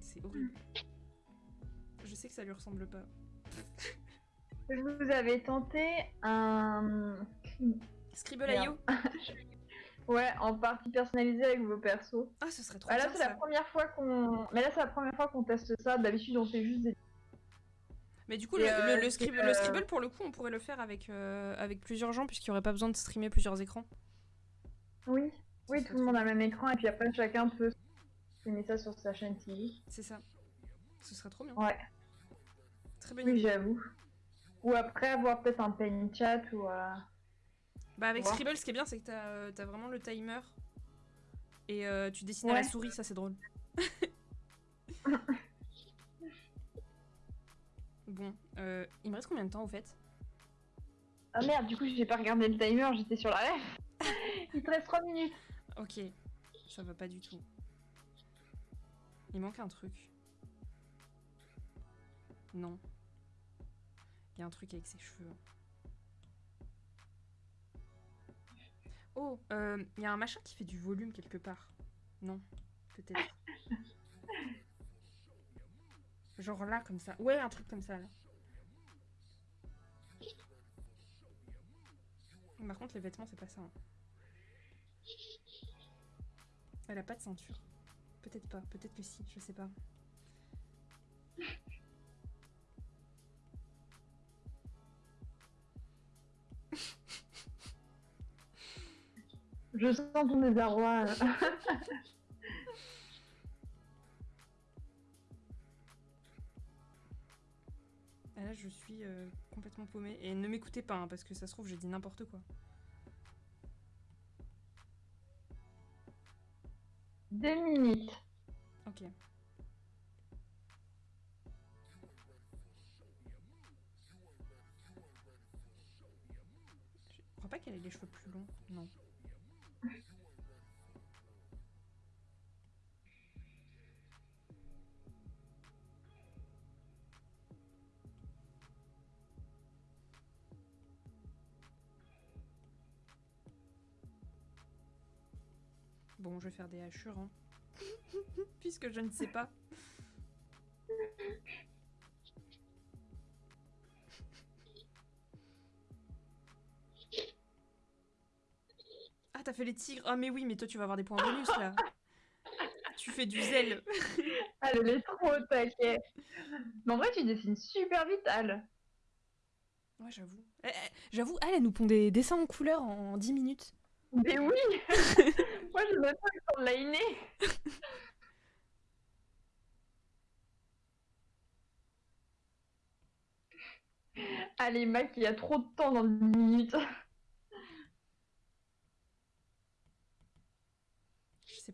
c'est horrible. Je sais que ça lui ressemble pas. Vous avez tenté un... Scribble.io Ouais, en partie personnalisée avec vos persos. Ah, ce serait trop bah, là, c'est la première fois qu'on. Mais là, c'est la première fois qu'on teste ça. D'habitude, on fait juste des. Mais du coup, le, le, euh, scribble, le, Scribble, pour le coup, on pourrait le faire avec, euh, avec plusieurs gens, puisqu'il n'y aurait pas besoin de streamer plusieurs écrans. Oui, oui, tout le monde a le même écran, et puis après, chacun peut streamer ça sur sa chaîne TV. C'est ça. Ce serait trop bien. Ouais. Très Oui, j'avoue. Ou après avoir peut-être un pain chat ou. euh, Bah avec. Scribble, ce qui est bien, c'est que t'as euh, vraiment le timer. Et euh, tu dessines à la souris, ça c'est drôle. bon, euh, il me reste combien de temps au fait? Ah merde, du coup, j'ai pas regardé le timer, j'étais sur la ref. Il te reste 3 minutes. Ok, ça va pas du tout. Il manque un truc. Non. Il y a un truc avec ses cheveux. Oh, euh, il y a un machin qui fait du volume quelque part. Non, peut-être. Genre là, comme ça. Ouais, un truc comme ça, là. Par contre, les vêtements, c'est pas ça. hein. Elle a pas de ceinture. Peut-être pas, peut-être que si, je sais pas. Je sens ton désarroi. Ah là, je suis euh, complètement paumée. Et ne m'écoutez pas, hein, parce que ça se trouve, j'ai dit n'importe quoi. Deux minutes. Ok. Je crois pas qu'elle ait les cheveux plus longs. Non. Bon, je vais faire des hachures, hein. Puisque je ne sais pas. T'as fait les tigres. Ah, mais oui, mais toi, tu vas avoir des points bonus là. tu fais du zèle. Ah, elle est trop au taquet. Mais en vrai, tu dessines super vite, Al. Ouais, j'avoue. Eh, eh, j'avoue, elle, elle nous pond des dessins en couleur en 10 minutes. Mais oui Moi, je me pas le temps de liner. Allez, Mac, il y a trop de temps dans 10 minutes.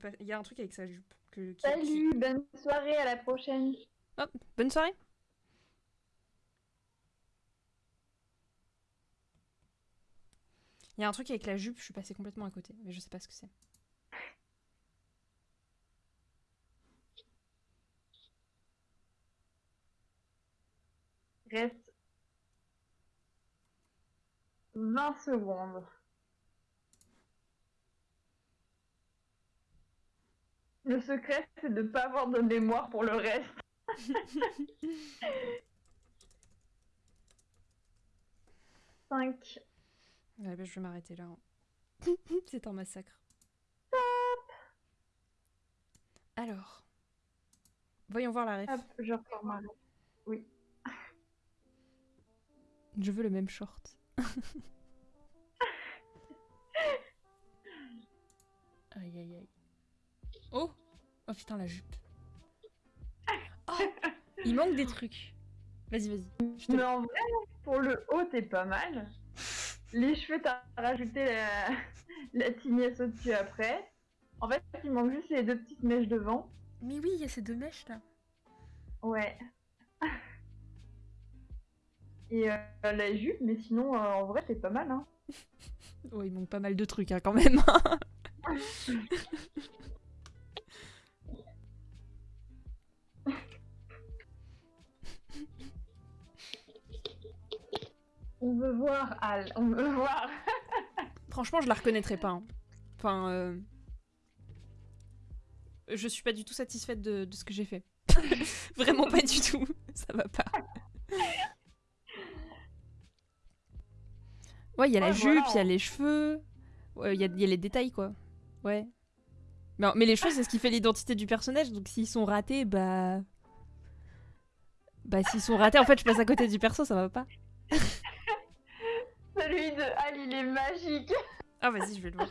Pas, il y a un truc avec sa jupe. Que, qui- qui- Salut, bonne soirée, à la prochaine. Hop, bonne soirée. Il y a un truc avec la jupe, je suis passée complètement à côté, mais je sais pas ce que c'est. Reste 20 secondes. Le secret, c'est de ne pas avoir de mémoire pour le reste. Cinq. Ouais, bah, je vais m'arrêter là. hein. c'est un massacre. Alors. Voyons voir la ref. Hop, je repars ma ref. Je veux le même short. aïe aïe aïe. Oh Oh putain la jupe. Oh Il manque des trucs. Vas-y vas-y. Mais en vrai, pour le haut, t'es pas mal. Les cheveux, t'as rajouté la, la tignesse au-dessus après. En fait, il manque juste les deux petites mèches devant. Mais oui, il y a ces deux mèches là. Ouais. Et euh, la jupe, mais sinon, euh, en vrai, t'es pas mal, hein. Oh, il manque pas mal de trucs hein, quand même. On veut voir, Al, on veut voir. Franchement, je la reconnaîtrais pas. hein. Enfin, euh, je suis pas du tout satisfaite de, de ce que j'ai fait. Vraiment pas du tout. Ça va pas. Ouais, il y a la jupe, voilà, il y a les cheveux. Ouais, il y, a- il y a les détails, quoi. Ouais. Mais, mais les cheveux, c'est ce qui fait l'identité du personnage. Donc s'ils sont ratés, bah. Bah, s'ils sont ratés, en fait, je passe à côté du perso, ça va pas. Celui de Al, il est magique. Ah, vas-y, je vais le voir.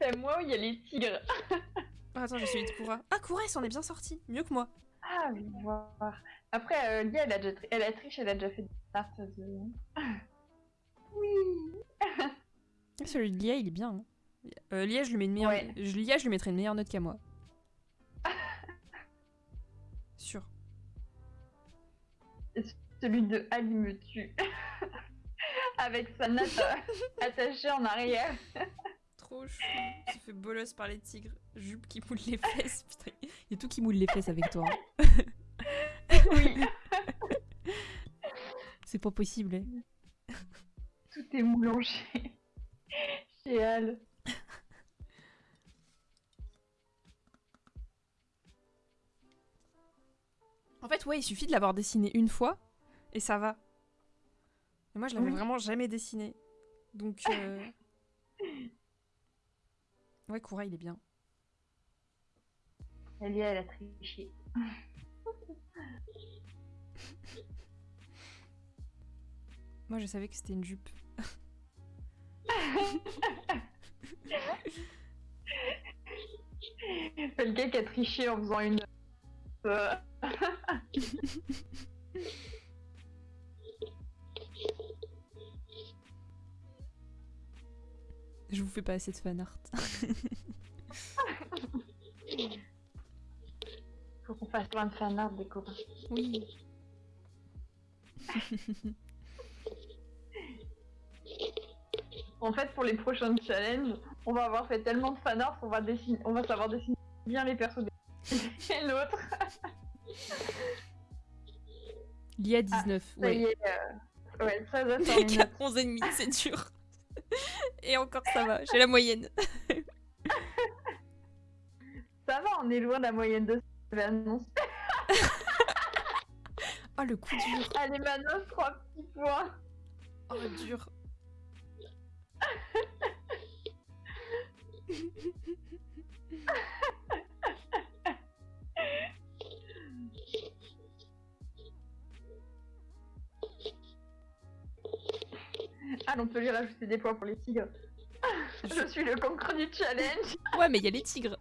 C'est moi où il y a les tigres. Ah, attends, j'ai celui de Koura. Ah, Koura, il s'en est bien sorti. Mieux que moi. Ah, Ah, je vais voir. Après, euh, Lia, elle a, déjà tri- elle a triché, elle a déjà fait des de... Oui Celui de Lia, il est bien. hein. Euh, Lia, je lui mets une meilleure... Ouais. Lia, je lui mettrais une meilleure note qu'à moi. Sûr. Celui de Ali me tue. Avec sa natte euh, attachée en arrière. Trop chou. Tu fais bolos par les tigres. Jupe qui moule les fesses. Putain, il y a tout qui moule les fesses avec toi. hein. Oui, C'est pas possible. hein. tout est moulangé. Chez elle. En fait, ouais, il suffit de l'avoir dessiné une fois et ça va. Mais moi, je l'avais Oui. vraiment jamais dessiné. Donc. euh, Ouais, Koura, il est bien. Elle, elle a triché. Moi, je savais que c'était une jupe. Le gars qui a triché en faisant une... Je vous fais pas assez de fan art. Faut qu'on fasse plein de fanart des copains. oui. En fait, pour les prochains challenges, on va avoir fait tellement de fanart qu'on va dessiner, on va savoir dessiner bien les persos des- et l'autre. Lia 19. Ça y est, euh, ouais, ça va sur Mec les à notes. 11 et demi, c'est dur. Et encore, ça va. J'ai la moyenne. Ça va, on est loin de la moyenne de ce annonce. Oh, le coup dur. Allez, Manos, trois petits points. Oh, dur. Ah, on peut lui rajouter des points pour les tigres. Je suis le concours du challenge. Ouais, mais il y a les tigres.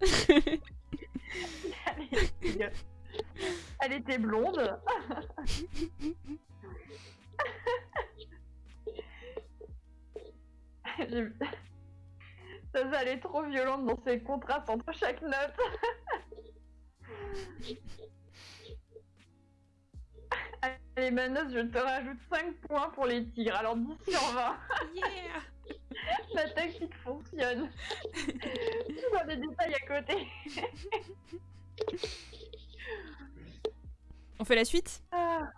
Elle était blonde. Ça, ça, elle est trop violente dans ses contrastes entre chaque note. Allez, Manos, je te rajoute 5 points pour les tigres. Alors 10 sur 20. Yeah La tactique fonctionne. Tu vois des détails à côté. On fait la suite? Ah.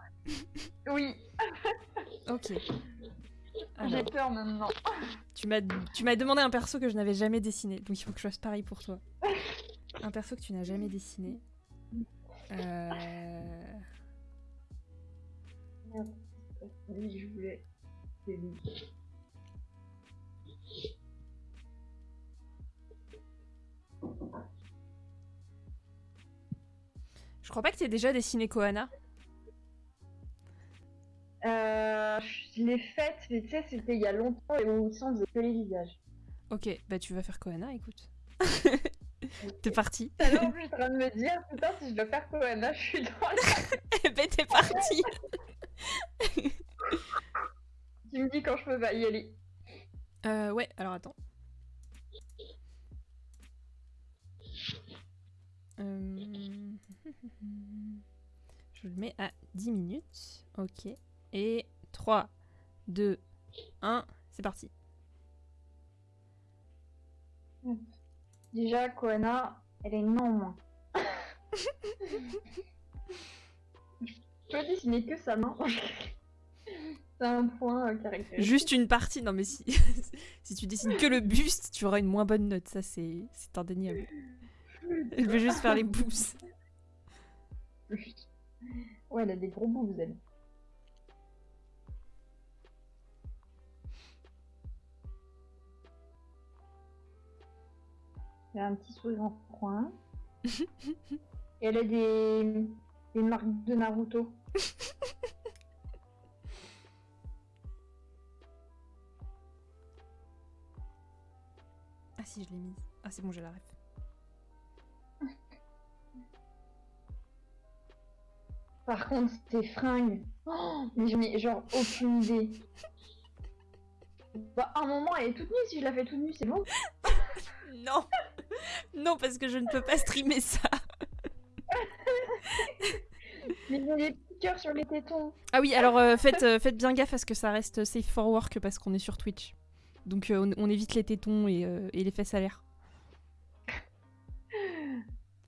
Oui, Ok. j'ai peur maintenant. tu m'as tu m'as demandé un perso que je n'avais jamais dessiné, donc il faut que je fasse pareil pour toi. Un perso que tu n'as jamais dessiné. Euh... Oui, je voulais. C'est lui. Je crois pas que tu déjà dessiné Koana. Euh, je l'ai faite, mais tu sais, c'était il y a longtemps et où on faisait que les visages. Ok, bah tu vas faire Koana, écoute. T'es parti. Alors, je suis en train de me dire, putain, si je dois faire Koana, je suis dans le... bah t'es parti. Tu me dis quand je peux pas y aller. Euh, ouais, alors attends. Euh, Je le mets à 10 minutes. Ok. Et 3, 2, 1, c'est parti. Déjà, Koana, elle est non moins. je peux dessiner que sa main. C'est un point euh, caractéristique. Juste une partie. Non, mais si, si tu dessines que le buste, tu auras une moins bonne note. Ça, c'est indéniable. Elle veut juste faire les pouces. Ouais, elle a des gros bouts, elle. Elle a un petit sourire en coin. Et elle a des, des marques de Naruto. Ah si, je l'ai mise. Ah, c'est bon, j'ai la ref. Par contre, tes fringues. Oh, mais je n'ai genre aucune idée. Bah, à un moment, elle est toute nue. Si je la fais toute nue, c'est bon. Non Non, parce que je ne peux pas streamer ça. Des petits cœurs sur les tétons. Ah oui, alors euh, faites, euh, faites bien gaffe à ce que ça reste safe for work parce qu'on est sur Twitch. Donc euh, on, on évite les tétons et, et les fesses à l'air.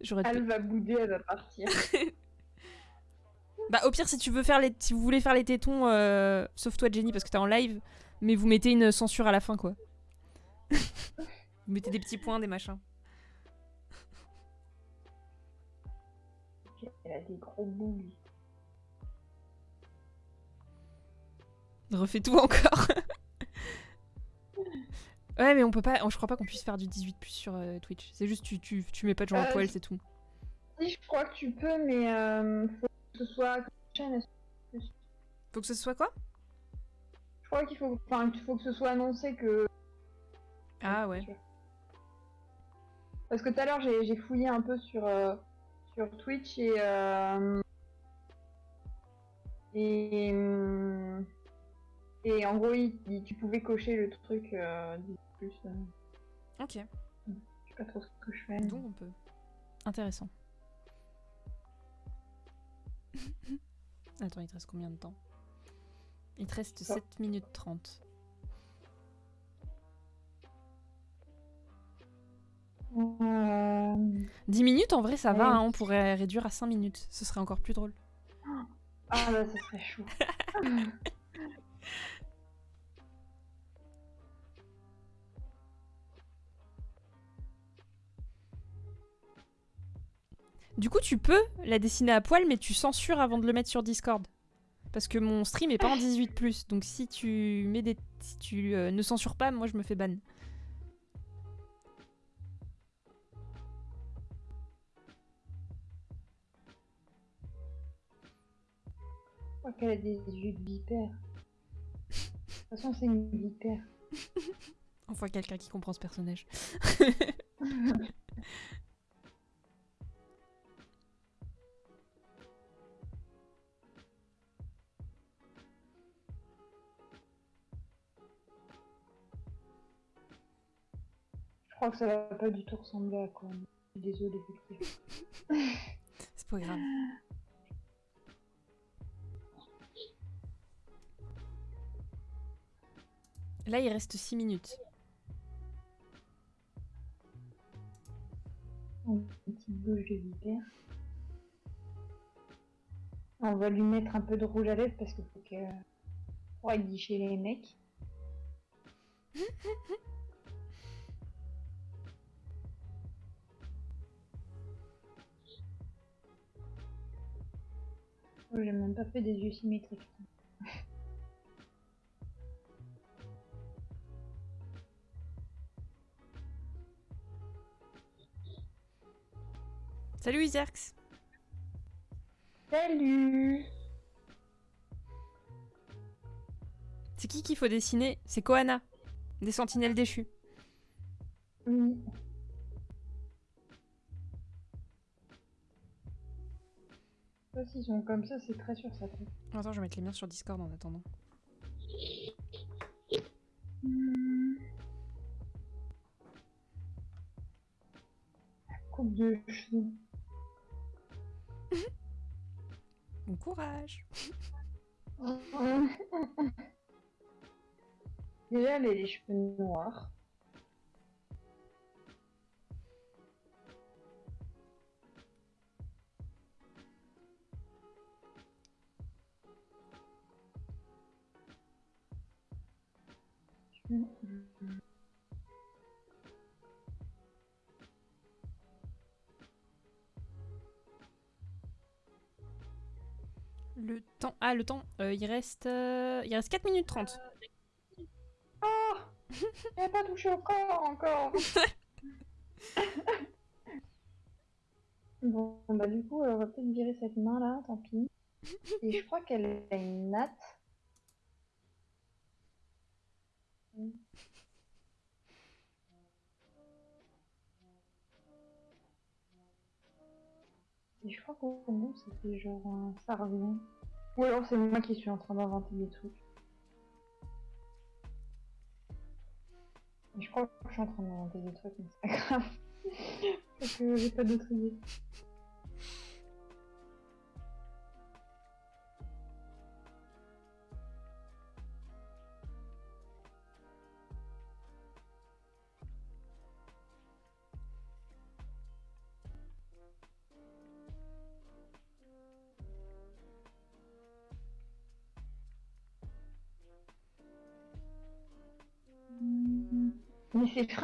Elle va bouder, elle va partir. Bah au pire si tu veux faire les si vous voulez faire les tétons euh, sauf toi Jenny parce que t'es en live mais vous mettez une censure à la fin quoi. vous mettez des petits points des machins. Elle a des gros boules. Refais tout encore. ouais mais on peut pas je crois pas qu'on puisse faire du 18 plus sur euh, Twitch. C'est juste tu, tu, tu mets pas de gens à Euh, poil c'est tout. Si, je crois que tu peux, mais euh, faut que ce soit. Faut que ce soit quoi? Je crois qu'il faut, enfin, faut que ce soit annoncé que. Ah ouais. Parce que tout à l'heure, j'ai j'ai fouillé un peu sur, euh, sur Twitch et. euh, et. Et en gros, il- il- tu pouvais cocher le truc euh, plus. euh, Ok. je sais pas trop ce que je fais. Donc on peut. Intéressant. Attends, il te reste combien de temps? Il te reste Ça. 7 minutes 30. Euh, 10 minutes en vrai ça va, hein, on pourrait réduire à 5 minutes. Ce serait encore plus drôle. Ah là, ça serait chaud. Du coup, tu peux la dessiner à poil, mais tu censures avant de le mettre sur Discord. Parce que mon stream est pas en 18+, donc si tu mets des... si tu euh, ne censures pas, moi je me fais ban. Crois qu'elle a des yeux de vipère. De toute façon, c'est une vipère. Enfin, quelqu'un qui comprend ce personnage. Je crois que ça va pas du tout ressembler à quoi. Désolée. C'est pas grave. Là, il reste 6 minutes. Une petite bouche de vipère. On va lui mettre un peu de rouge à lèvres parce qu'il faut que. Pour aguicher les mecs. Oh, J'ai même pas fait des yeux symétriques. Salut Iserx Salut C'est qui qu'il faut dessiner? C'est Koana, des sentinelles déchues. Oui. Je sais pas s'ils sont comme ça, c'est très sûr ça. tête. Attends, je vais mettre les miens sur Discord en attendant. Coupe de cheveux. Bon courage Déjà, elle a les cheveux noirs. Temps... Ah, le temps, euh, il reste... euh, Il reste 4 minutes 30. Oh Elle a pas touché au corps encore Bon, bah du coup, on va peut-être virer cette main là, tant pis. Et je crois qu'elle a une natte. Et je crois qu'au bout, c'était genre un ça revient. Ou alors c'est moi qui suis en train d'inventer des trucs. Je crois que je suis en train d'inventer des trucs, mais c'est pas grave. Parce que j'ai pas d'autres idées.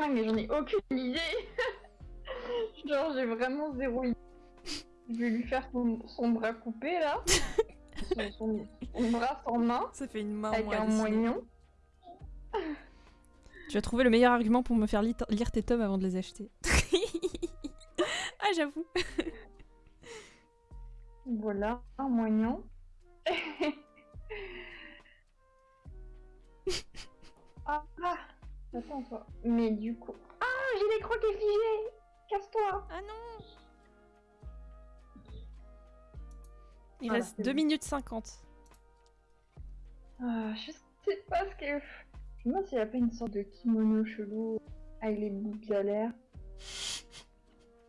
Mais j'en ai aucune idée. Genre, j'ai vraiment zéro idée. Je vais lui faire son, son bras coupé là. son, son- son bras sans main. Ça fait une main Avec moi, un moignon. Tu as trouvé le meilleur argument pour me faire lire tes tomes avant de les acheter. ah, j'avoue. Voilà, un moignon. ah, ah, attends toi. Mais du coup. Ah, j'ai les croquets figés Casse-toi Ah non Il Voilà, reste c'est 2 bon. minutes 50. Ah, je sais pas ce que. Je me demande s'il n'y a pas une sorte de kimono chelou avec les boobs à l'air.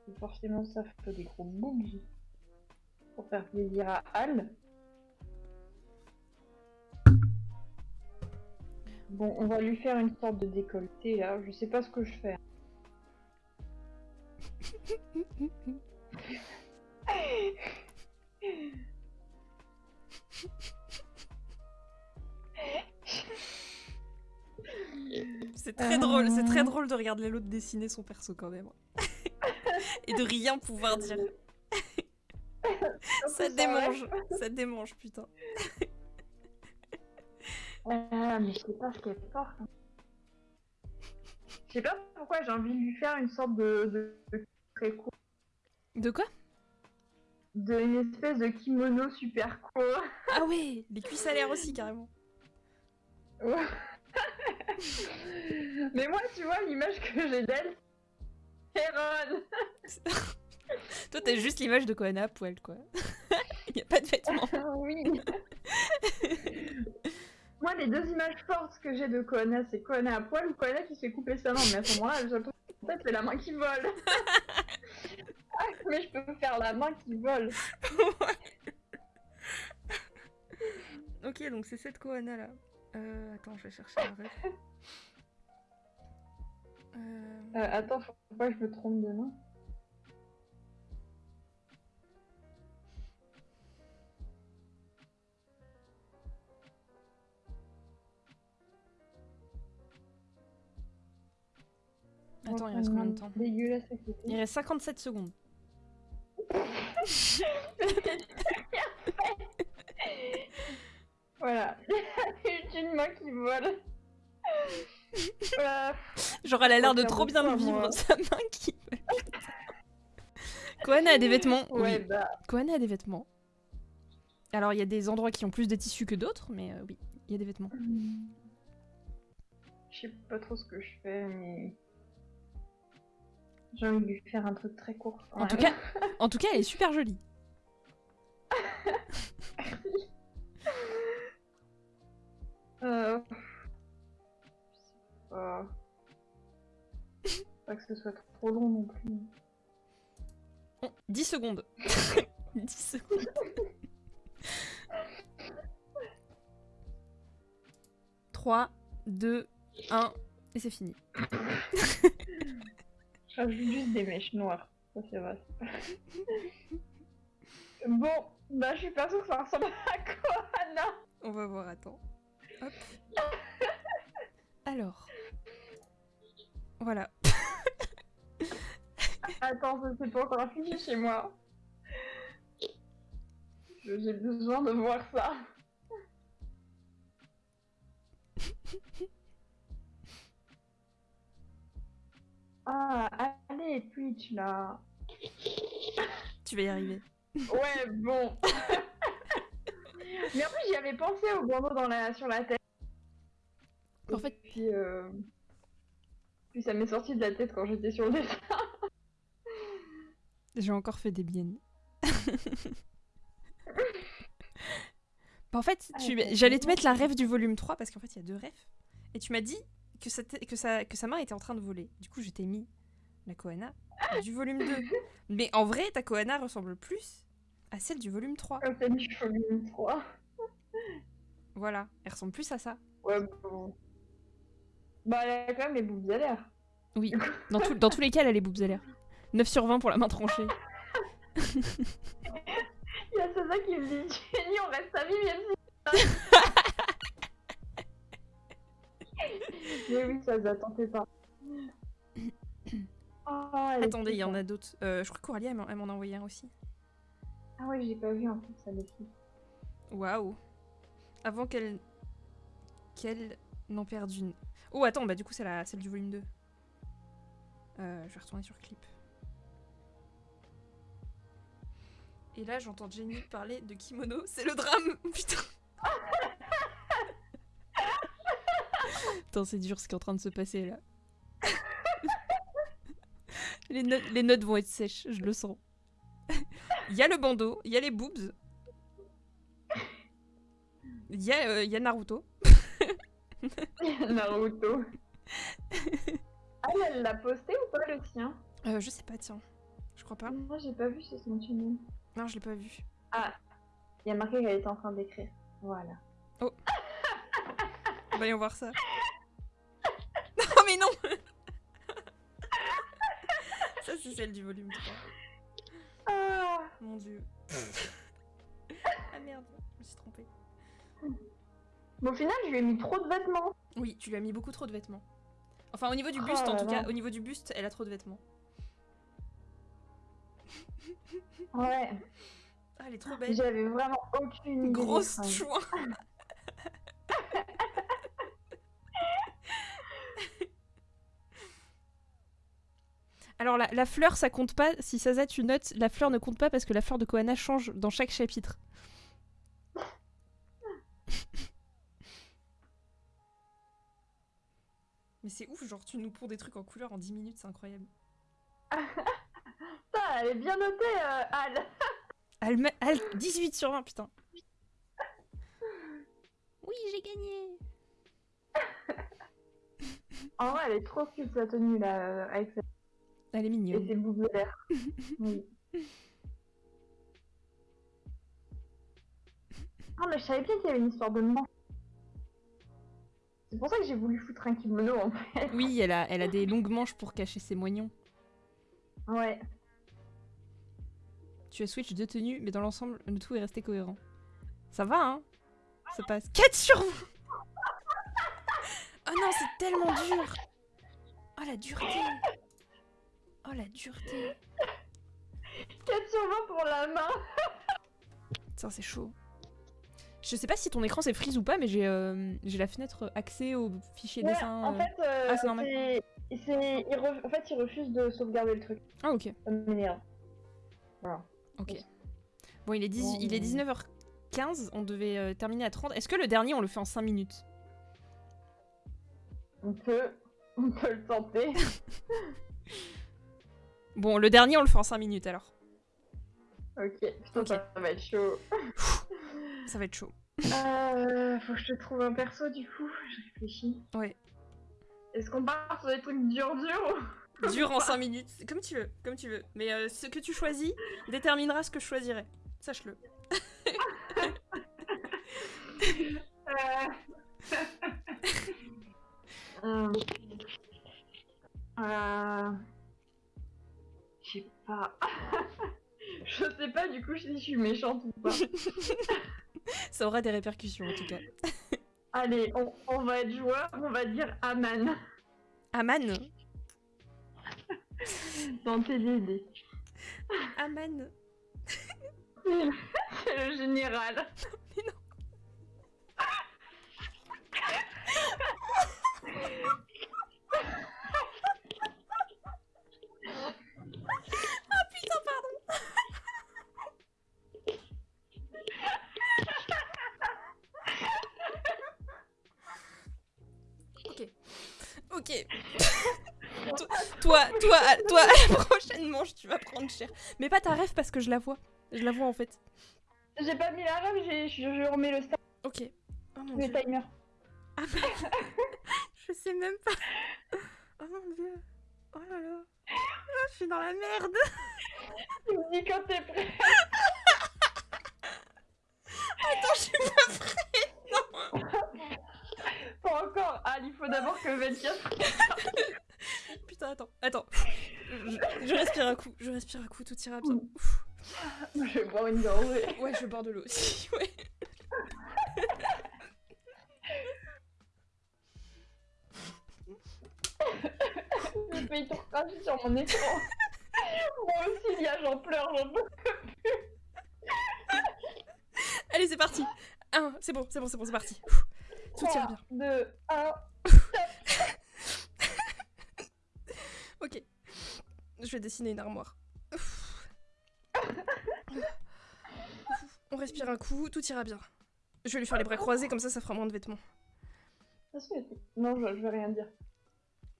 Et Forcément, ça fait des gros boobs. Pour faire plaisir à Al. Bon, on va lui faire une sorte de décolleté là. Je sais pas ce que je fais. C'est très drôle, c'est très drôle de regarder l'autre dessiner son perso quand même. Et de rien pouvoir dire. Ça démange, ça démange, putain. Ah, mais je sais pas ce qu'elle porte. Je sais pas pourquoi j'ai envie de lui faire une sorte de, de, de très court. De quoi? De une espèce de kimono super court. Ah ouais, les cuisses à l'air aussi carrément. Ouais. mais moi, tu vois, l'image que j'ai d'elle, c'est Ron. Toi t'as juste l'image de Koana à poil quoi. Il y a pas de vêtements. oui. moi, les deux images fortes que j'ai de Koana, c'est Koana à poil ou Koana qui se fait couper sa main. Mais à ce moment-là, j'ai en fait, c'est la main qui vole. ah, mais je peux faire la main qui vole. ok, donc c'est cette Koana là. Euh, attends, je vais chercher un rêve. Euh... Euh, attends, faut pas que je me trompe de nom. Attends, il reste combien de temps Dégueulasse. Il reste 57 secondes. Voilà. J'ai une main qui vole. Voilà. Genre elle a l'air de trop bien le vivre, sa main qui... Koana a des vêtements. Ouais, Oui, bah. Koana a des vêtements. Alors il y a des endroits qui ont plus de tissu que d'autres, mais euh, oui, il y a des vêtements. Je sais pas trop ce que je fais, mais. J'ai envie de lui faire un truc très court. En tout cas, en tout cas, elle est super jolie. Euh... Je sais pas. Pas que ce soit trop long non plus. Bon, 10 secondes. 10 secondes. Trois, deux, un, et c'est fini. Je rajoute juste des mèches noires. Ça, c'est vrai. bon, bah, je suis pas sûre que ça ressemble à Koana. On va voir, attends. Hop. Alors. Voilà. Attends, ça c'est pas encore fini chez moi. J'ai besoin de voir ça. Ah, allez, Twitch là. Tu vas y arriver. Ouais, bon. Mais en plus, j'y avais pensé au bandeau dans la... sur la tête. En fait- Puis, euh, Puis ça m'est sorti de la tête quand j'étais sur le dessin. J'ai encore fait des biennes. Bah, en fait, Ah, tu- mais j'allais te mettre la rêve du volume 3 parce qu'en fait, il y a deux rêves. Et tu m'as dit que, ça que, ça, que sa main était en train de voler. Du coup, je t'ai mis la Koana du volume 2. Mais en vrai, ta Koana ressemble plus à celle du volume 3. Comme celle du volume 3. Voilà, elle ressemble plus à ça. Ouais, bon. Bah, elle a quand même les boobs à l'air. Oui, dans, tout- dans tous les cas, elle a les boobs à l'air. 9 sur 20 pour la main tranchée. Il y a Saza qui me dit Jenny, on reste amis même si. Mais oui, Saza, t'en fais pas. Oh, est Attendez, il y en a d'autres. Euh, je crois qu'Aurélie, elle m'en a envoyé un aussi. Ah ouais, j'ai pas vu en fait, ça filles. Waouh. Avant qu'elle qu'elle n'en perde une. Oh attends, bah du coup c'est la celle du volume 2. Euh, je vais retourner sur clip. Et là j'entends Jenny parler de kimono, c'est le drame, putain. Putain c'est dur ce qui est en train de se passer là. les, notes, les notes vont être sèches, je le sens. Il y a le bandeau, il y a les boobs, il y, a, euh, y a Naruto. Naruto. ah, elle l'a posté ou pas le sien Euh, je sais pas, tiens. Je crois pas. Moi, j'ai pas vu sur son channel. Non, je l'ai pas vu. Ah, il y a marqué qu'elle était en train d'écrire. Voilà. Voyons voir ça. C'est celle du volume 3. Ah Mon dieu. ah merde, je me suis trompée. Mais au final, je lui ai mis trop de vêtements. Oui, tu lui as mis beaucoup trop de vêtements. Enfin, au niveau du Oh buste, en là tout cas, au niveau du buste, elle a trop de vêtements. Ouais. Ah, elle est trop belle. J'avais vraiment aucune idée. Grosse chouin. Alors la, la fleur, ça compte pas. Si Saza, tu notes, la fleur ne compte pas parce que la fleur de Koana change dans chaque chapitre. Mais c'est ouf, genre tu nous ponds des trucs en couleur en 10 minutes, c'est incroyable. Putain, elle est bien notée, euh, Al. Elle- 18 sur 20, putain. Oui, j'ai gagné. En vrai, elle est trop cute sa tenue là, avec sa... Elle est et mignonne. ses boucles de l'air. oui. Ah, mais je savais bien qu'il y avait une histoire de manche. C'est pour ça que j'ai voulu foutre un kimono en fait. Oui, elle a, elle a des longues manches pour cacher ses moignons. Ouais. Tu as switch de tenue, mais dans l'ensemble, le tout est resté cohérent. Ça va, hein? Ça passe. 4 sur 20 Oh non, c'est tellement dur Oh la dureté Oh la dureté 4 sur 20 pour la main. Putain, c'est chaud. Je sais pas si ton écran c'est freeze ou pas, mais j'ai euh, j'ai la fenêtre accès au fichier Ouais, dessin. en fait, euh, Ah, c'est normal. il re- en fait, il refuse de sauvegarder le truc. Ah, ok. Voilà. Ok. Bon, il est, 10 Bon, il est euh. 19h15, on devait euh, terminer à 30. Est-ce que le dernier on le fait en 5 minutes? On peut, on peut le tenter. Bon, le dernier on le fait en 5 minutes alors. ok, putain, ça va être chaud. Ça va être chaud. Euh, faut que je te trouve un perso du coup. Je réfléchis. Ouais. Est-ce qu'on part sur des trucs durs durs Dur en 5 minutes, comme tu veux, comme tu veux. Mais euh, ce que tu choisis déterminera ce que je choisirai. Sache-le. Euh... sais du coup si je suis méchante ou pas. Ça aura des répercussions en tout cas. Allez, on, on va être joueur, on va dire Aman Aman dans TDD. Aman C'est le général. Putain, toi, toi, à la prochaine manche, tu vas prendre cher. Mais pas ta rêve parce que je la vois. Je la vois en fait. J'ai pas mis la rêve, je, je remets le, start, Ok. Oh mon le dieu. timer. Ah bah, je sais même pas. Oh mon dieu. Oh là là. Ah, je suis dans la merde. Tu me dis quand t'es prêt. Attends, je suis pas prête. Pas encore. Ah, il faut d'abord que 24. Putain, attends, attends. Je, je respire un coup, je respire un coup, tout ira bien. Ouf. Je vais boire une gorgée. Ouais, je vais boire de l'eau aussi, ouais. Tout recracher sur mon écran. Moi aussi, il y a, j'en pleure, j'en peux. Allez, c'est parti. Un, c'est bon, c'est bon, c'est bon, c'est parti. Tout ira bien. 2, 1. Ok. Je vais dessiner une armoire. On respire un coup, tout ira bien. Je vais lui faire les bras croisés, comme ça, ça fera moins de vêtements. Non, je, je vais rien dire.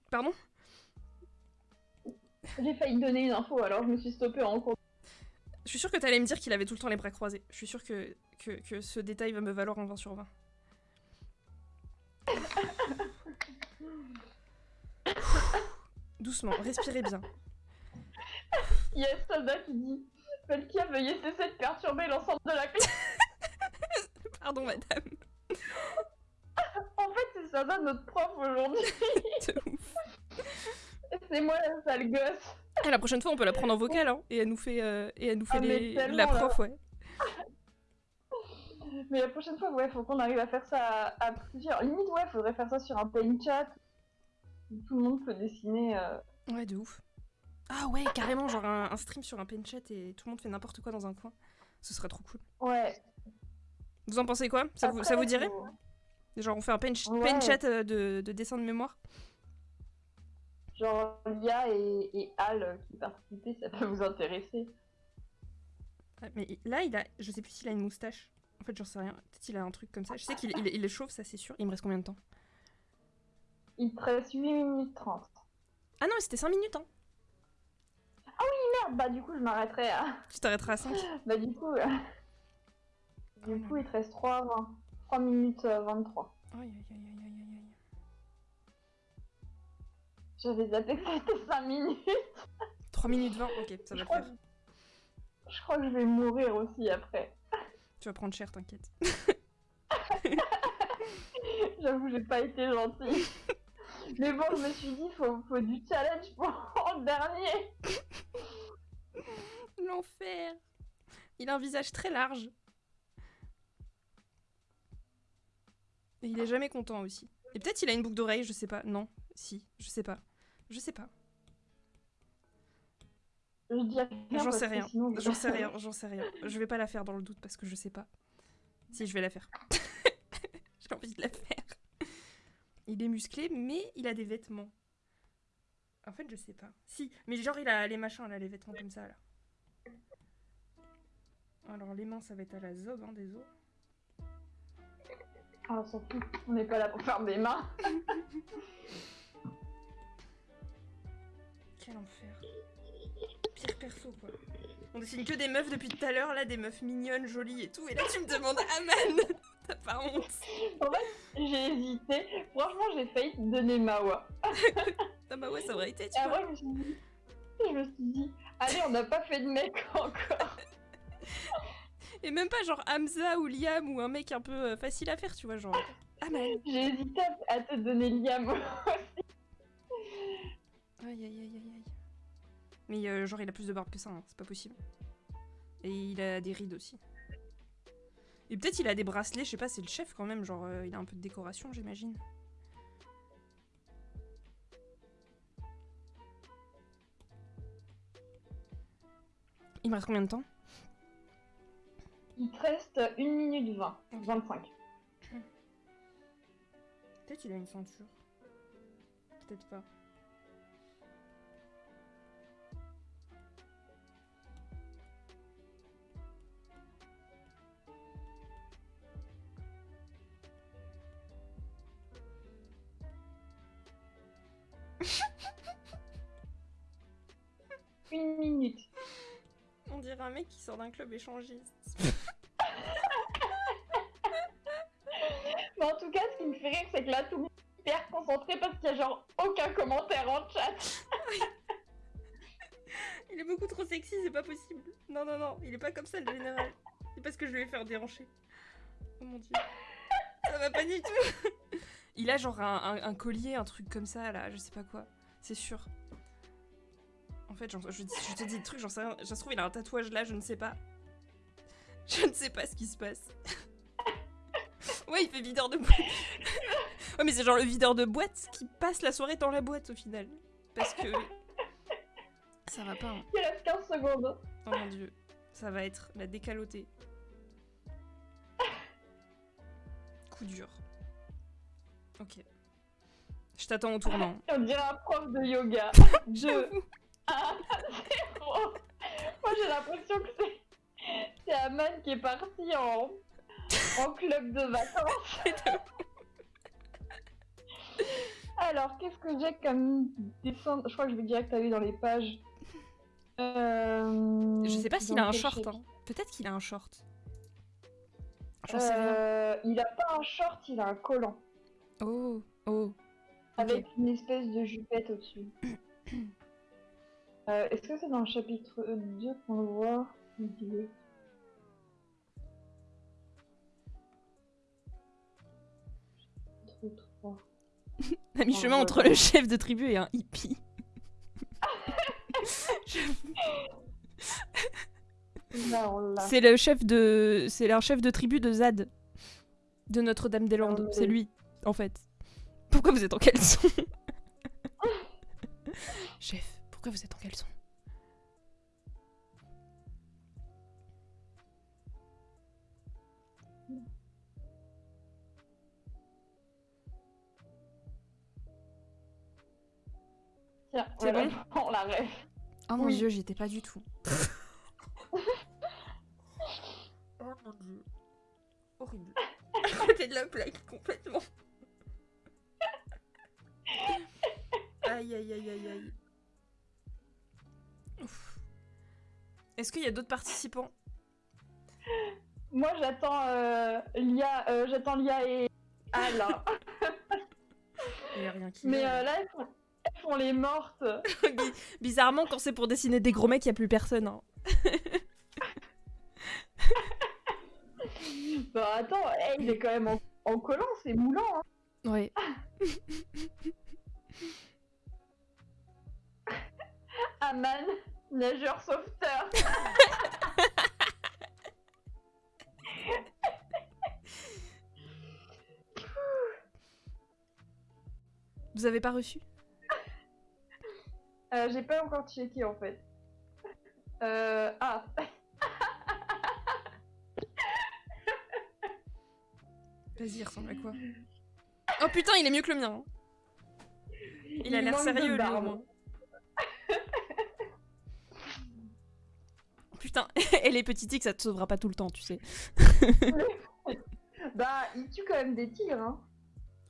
Pardon? J'ai failli donner une info, alors je me suis stoppée en cours. Je suis sûre que t'allais me dire qu'il avait tout le temps les bras croisés. Je suis sûre que, que, que ce détail va me valoir un 20 sur 20. Doucement, respirez bien. Il y a un soldat qui dit Pelkia, veuillez cesser de perturber l'ensemble de la classe. Pardon, madame. En fait, c'est ça notre prof aujourd'hui. Ouf. C'est moi la sale gosse. Ah, la prochaine fois, on peut la prendre en vocal, hein, et elle nous fait, euh, et elle nous fait Ah, les... tellement, la là. prof, ouais. Mais la prochaine fois, ouais, faut qu'on arrive à faire ça à, à plusieurs. Limite, ouais, faudrait faire ça sur un paint chat. Tout le monde peut dessiner. euh, Ouais, de ouf. Ah ouais, carrément, genre un, un stream sur un pen chat et tout le monde fait n'importe quoi dans un coin. Ce serait trop cool. Ouais. Vous en pensez quoi? Ça vous, ça vous dirait? faut- Genre on fait un pen, ch- Ouais. pen chat euh, de, de dessin de mémoire? Genre, Lia et, et Al euh, qui participaient, ça peut vous intéresser. Mais là, il a, je sais plus s'il a une moustache. En fait, j'en sais rien. Peut-être il a un truc comme ça. Je sais qu'il il, il est chauve, ça c'est sûr. Il me reste combien de temps? Il te reste 8 minutes 30. Ah non, mais c'était 5 minutes, hein. Merde, bah du coup, je m'arrêterai à. Tu t'arrêteras à 5. Bah du coup. euh, Du coup, il te reste 3, 20. 3 minutes euh, 23. Aïe, aïe, aïe, aïe, aïe, aïe, aïe. J'avais zappé que c'était 5 minutes. 3 minutes 20, ok, ça va Je le crois, faire. je crois que je vais mourir aussi après. Tu vas prendre cher, t'inquiète. J'avoue, j'ai pas été gentille. Mais bon, je me suis dit, faut, faut du challenge pour le dernier. L'enfer Il a un visage très large. Et il est jamais content aussi. Et peut-être il a une boucle d'oreille, je sais pas. Non, si, je sais pas. Je sais pas. Je dis rien. J'en sais rien. sinon, J'en sais rien, j'en sais rien. Je vais pas la faire dans le doute parce que je sais pas. Si, je vais la faire. J'ai envie de la faire. Il est musclé, mais il a des vêtements. En fait, je sais pas. Si, mais genre, il a les machins, là, les vêtements comme ça, là. Alors, les mains, ça va être à la zob, hein, des os. Ah, on s'en fout. On n'est pas là pour faire des mains. Quel enfer. Pire perso, quoi. On dessine que des meufs depuis tout à l'heure, là, des meufs mignonnes, jolies et tout. Et là, tu me demandes Aman T'as pas honte J'ai hésité. Franchement, j'ai failli te donner Mawa. Ah bah ouais, ça aurait été, tu Et vois. après, je me suis dit, je me suis dit allez, on n'a pas fait de mec encore. Et même pas genre Hamza ou Liam ou un mec un peu euh, facile à faire, tu vois, genre Aman. J'ai hésité à- te donner Liam. Aïe aïe aïe aïe aïe. Mais euh, genre il a plus de barbe que ça, hein, c'est pas possible. Et il a des rides aussi. Et peut-être il a des bracelets, je sais pas, c'est le chef quand même, genre euh, il a un peu de décoration j'imagine. Il me reste combien de temps? Il te reste 1 minute 20. 25. Peut-être il a une ceinture. Peut-être pas. Une minute. On dirait un mec qui sort d'un club échangiste. Mais en tout cas, ce qui me fait rire, c'est que là, tout le monde est hyper concentré parce qu'il y a genre aucun commentaire en chat. Il est beaucoup trop sexy, c'est pas possible. Non, non, non, il est pas comme ça le général. C'est parce que je lui ai fait déhancher. Oh mon dieu. Ça va pas du tout. Il a genre un, un- un collier, un truc comme ça là, je sais pas quoi. C'est sûr. En fait, je, je te dis des trucs, j'en sais rien. Ça se trouve, il a un tatouage là, je ne sais pas. Je ne sais pas ce qui se passe. ouais, il fait videur de boîte. ouais, mais c'est genre le videur de boîte qui passe la soirée dans la boîte au final. Parce que. Ça va pas, hein. Il reste 15 secondes. Oh mon dieu, ça va être la décalotée. Coup dur. Ok. Je t'attends au tournant. On dirait un prof de yoga. 2, 1, 0. Moi, j'ai l'impression que c'est. C'est Aman qui est parti en. en club de vacances. Alors, qu'est-ce que j'ai comme dessin? Je crois que je vais direct aller dans les pages. Euh, Je sais pas s'il a un short. hein. Peut-être qu'il a un short. J'en sais rien. Euh, il a pas un short, il a un collant. Oh, oh. Avec une espèce de jupette au-dessus. Euh, Est-ce que c'est dans le chapitre 2 qu'on le voit Il Chapitre 3. À mi-chemin entre le chef de tribu et un hippie. C'est le chef de. C'est un chef de tribu de Zad. De Notre-Dame-des-Landes. Ah, C'est lui, en fait. Pourquoi vous êtes en caleçon? Chef, pourquoi vous êtes en caleçon? Tiens, C'est voilà, bon? on la rêve. Oh mon Oui. dieu, j'y étais pas du tout. oh mon dieu. Horrible. À côté de la plaque, complètement. aïe aïe aïe aïe aïe. Est-ce qu'il y a d'autres participants? Moi, j'attends euh, Lia, euh, j'attends Lia et Alain. Il y a rien qui Mais euh, là, elles font, elles font les mortes. Bi- Bizarrement, quand c'est pour dessiner des gros mecs, il y a plus personne. hein. Bah attends, eh, il est quand même en, en collant, c'est moulant. Hein. Ouais. Aman, nageur sauveteur. Vous avez pas reçu? Euh, J'ai pas encore checké en fait. Euh, ah, Vas-y, il ressemble à quoi? Oh putain, il est mieux que le mien. hein. Il a l'air sérieux, lui, au barbe. moins. et les petits tics, ça te sauvera pas tout le temps, tu sais. Bah, il tue quand même des tigres. Hein.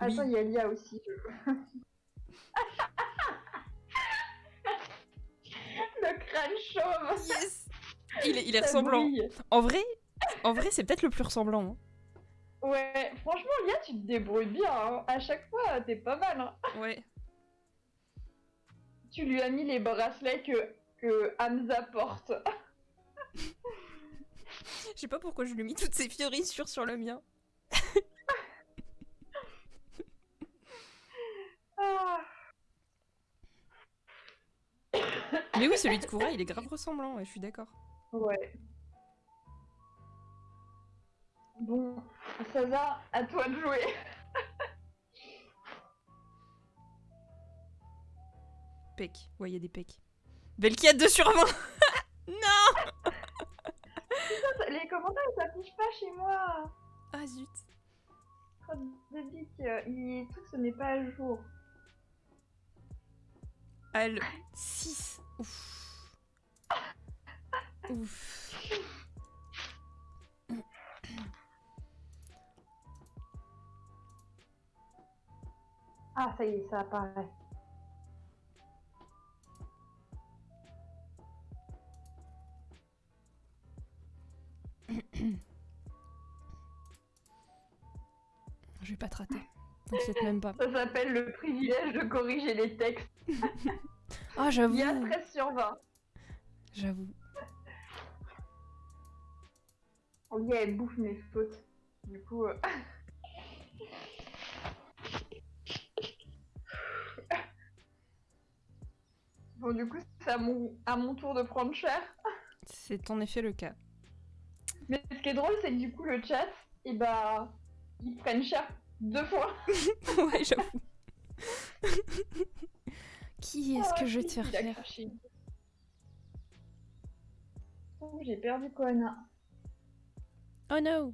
Oui. Attends, il y a Lia aussi. Le crâne chauve. Yes Il est, il est ça ressemblant. brille. En vrai, en vrai c'est peut-être le plus ressemblant. hein. Ouais, franchement, Lia, tu te débrouilles bien. hein. À chaque fois, t'es pas mal. hein. Ouais. Tu lui as mis les bracelets que, que Hamza porte. Je sais pas pourquoi je lui ai mis toutes ces fiorissures sur le mien. Ah. Mais oui, celui de Koura, il est grave ressemblant, ouais, je suis d'accord. Ouais. Bon, Saza, à toi de jouer. Pec. Ouais, il y a des pecs. Belki 2 sur 20 Non Les commentaires ils s'affichent pas chez moi. Ah zut. Code de bic, euh, il... tout ce n'est pas à jour. Ah, le 6. Ouf. Ouf. Ah, ça y est, ça apparaît. Je vais pas te rater. T'inquiète même pas. Ça s'appelle le privilège de corriger les textes. Ah, oh, j'avoue. Il y a 13 sur 20. J'avoue. Oh yeah, elle bouffe mes fautes. Du coup. Euh... bon, du coup, c'est à mon, à mon tour de prendre cher. C'est en effet le cas. Mais ce qui est drôle, c'est que du coup, le chat, et bah, ils prennent cher deux fois. ouais, j'avoue. Qui est-ce que je vais te faire. Oh, j'ai perdu Koana. Oh no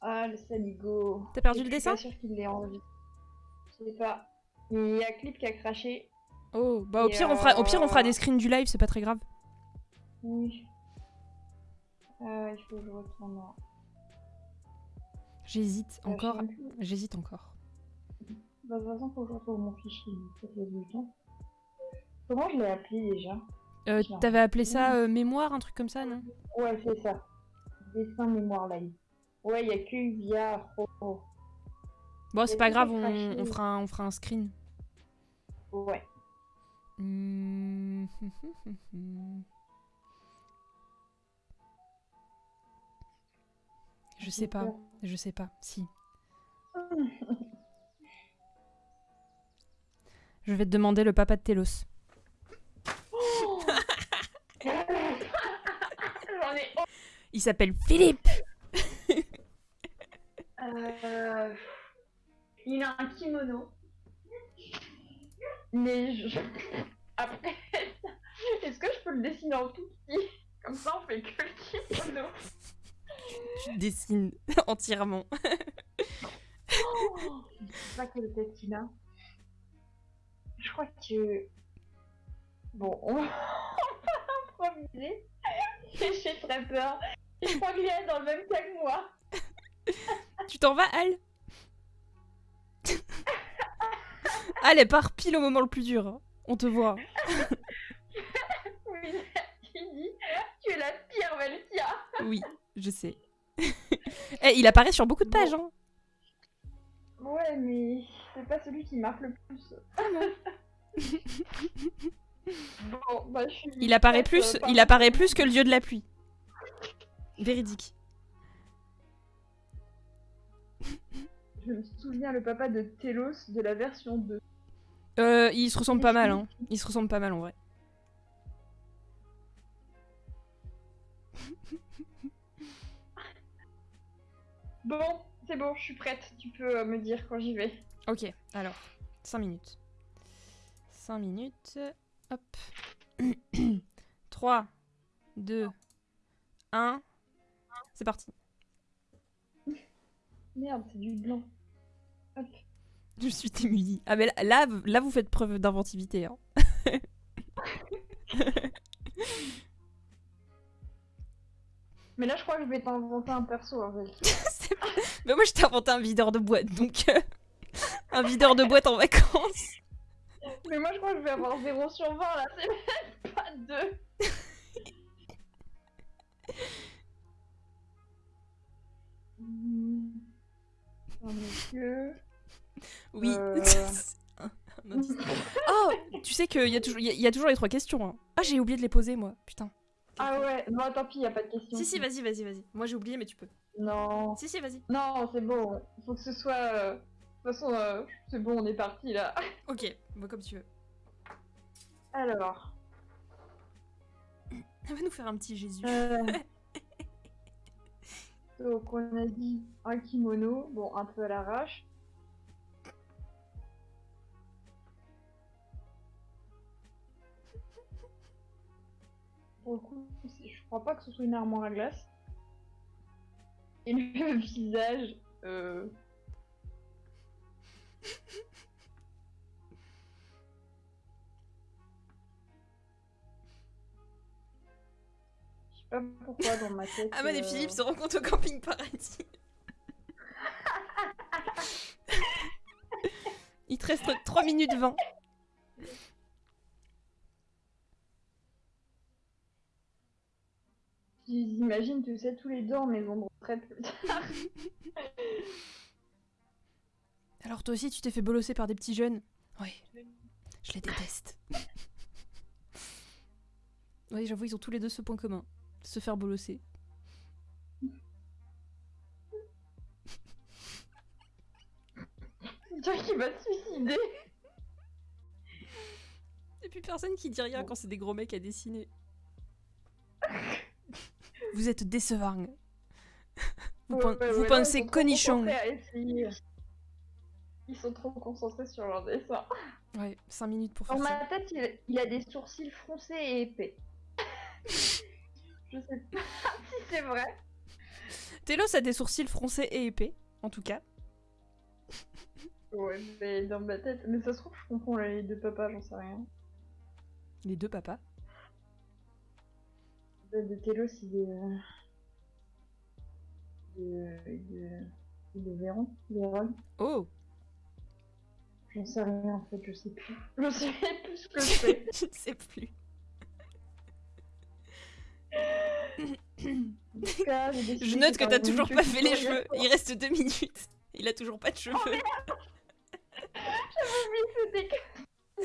Ah, le saligo. T'as perdu Je le suis dessin pas sûre qu'il l'ait envie. Je sais pas. Il y a Clip qui a craché. Oh, bah au pire, on fera, au pire, on fera euh, des screens du live, c'est pas très grave. Oui. Euh, il faut que je retourne. là. J'hésite Euh, encore. J'hésite encore. Bah, de toute façon, faut que je retrouve mon fichier. Comment je l'ai appelé déjà Euh. T'avais appelé ça euh, mémoire, un truc comme ça, non? Ouais, c'est ça. Dessin mémoire live. Ouais, il y a que via. Oh, oh. Bon, c'est pas grave, on, fera un, on fera un screen. Ouais. Hmm. Je sais pas, je sais pas. Si. Je vais te demander le papa de ai. Il s'appelle Philippe Euh, Il a un kimono. Mais je... Après, est-ce que je peux le dessiner en tout petit? Comme ça, on fait que le kimono. Tu dessines entièrement. Oh, je sais pas quelle tête il a. Je crois que... Bon, on va improviser. J'ai très peur. Je crois qu'il est dans le même cas que moi. Tu t'en vas, Al? Al, elle part pile au moment le plus dur. hein. On te voit. Oui, dit Tu es la pire Veltia. Oui, je sais. Eh, il apparaît sur beaucoup de pages. Hein. Ouais, mais c'est pas celui qui marque le plus. bon, bah je suis. Il apparaît plus, il apparaît plus que le dieu de la pluie. Véridique. Je me souviens le papa de Telos de la version 2. Euh, il se ressemble pas mal. Hein. Il se ressemble pas mal en vrai. Bon, c'est bon, je suis prête. Tu peux euh, me dire quand j'y vais. Ok, alors, 5 minutes. 5 minutes. Hop. 3, 2, 1. C'est parti. Merde, c'est du blanc. Hop. Je suis démunie. Ah mais là, là, là, vous faites preuve d'inventivité. Hein. Mais là, je crois que je vais t'inventer un perso. C'est- mais moi, je t'ai inventé un videur de boîte, donc... euh, un videur de boîte en vacances. Mais moi, je crois que je vais avoir 0 sur 20 là, c'est même pas 2. Hmm. Un monsieur. Oui. Euh. Oh, tu sais qu'il y, a toujours- il y, a- il y a toujours les trois questions. hein. Ah, j'ai oublié de les poser, moi. Putain. Ah ouais, non, tant pis, y a pas de question. Si, si, vas-y, vas-y, vas-y. Moi, j'ai oublié, mais tu peux. Non. Si, si, vas-y. Non, c'est bon. Faut que ce soit. euh, De toute façon, euh, c'est bon, on est parti là. Ok, bon, comme tu veux. Alors. Elle va nous faire un petit Jésus. euh, Donc, on a dit un kimono. Bon, un peu à l'arrache. Pour le coup, je crois pas que ce soit une armoire à glace. Et le visage. Euh... Je sais pas pourquoi dans ma tête. Aman et euh, Philippe se rencontrent au camping paradis. Il te reste 3 minutes 20. J'imagine, tu sais, tous les deux en maison de plus tard. Alors toi aussi, tu t'es fait bolosser par des petits jeunes? Oui. Je les déteste. oui, j'avoue, ils ont tous les deux ce point commun. Se faire bolosser. Dire qu'il va se suicider. Et puis personne qui dit rien quand c'est des gros mecs à dessiner. Vous êtes décevant. Vous, Ouais, pen- ouais, vous ouais, là, pensez ils conichon. essayer. Ils sont trop concentrés sur leur dessin. Ouais, 5 minutes pour Dans faire ça. ma tête, il, il a des sourcils froncés et épais. Je sais pas si c'est vrai. Télos a des sourcils froncés et épais, en tout cas. Ouais, mais dans ma tête. Mais ça se trouve, je comprends les deux papas, j'en sais rien. Les deux papas. De, Télos, il est. euh, De. De. De Véron. Véron. Oh J'en sais rien en fait, je sais plus. Je sais plus ce que c'est. Je ne sais plus. Cas, Je note que t'as toujours pas fait les cheveux. Il reste deux minutes. Il a toujours pas de cheveux. C'était que-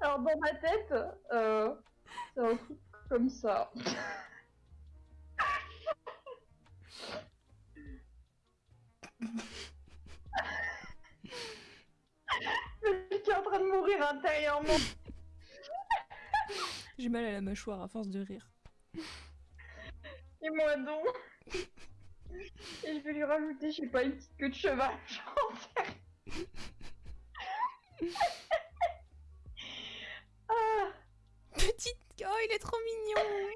Alors dans ma tête, euh, c'est un truc comme ça. Je suis en train de mourir intérieurement. J'ai mal à la mâchoire à force de rire. Et moi donc. Et je vais lui rajouter, je sais pas, une petite queue de cheval. J'en sais rien. ah, Petite. Oh, il est trop mignon.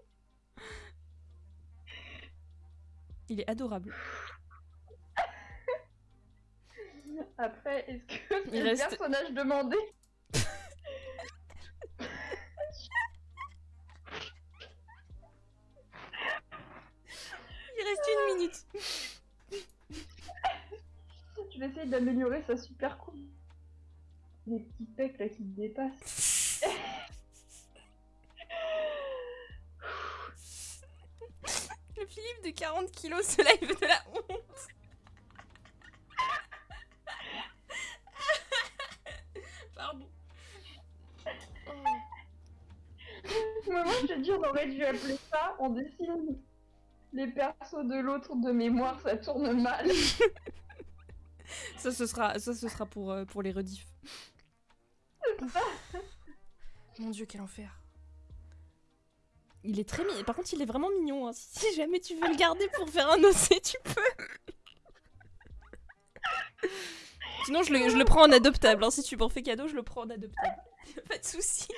Il est adorable. après, est-ce que c'est le reste- personnage demandé? Il reste une minute. Je vais essayer d'améliorer sa super coupe. Les petits pecs là qui me dépassent. De 40 kilos se live de la honte. Pardon. Moi je te dis, on aurait dû appeler ça, on dessine les persos de l'autre de mémoire, ça tourne mal. Ça, ce sera, ça, ce sera pour, euh, pour les rediffs. Mon dieu, quel enfer. Il est très mignon. Par contre, il est vraiment mignon. hein. Si, jamais tu veux le garder pour faire un OC, tu peux. Sinon, je le, je le prends en adoptable. hein. Si tu m'en fais cadeau, je le prends en adoptable. Pas de soucis.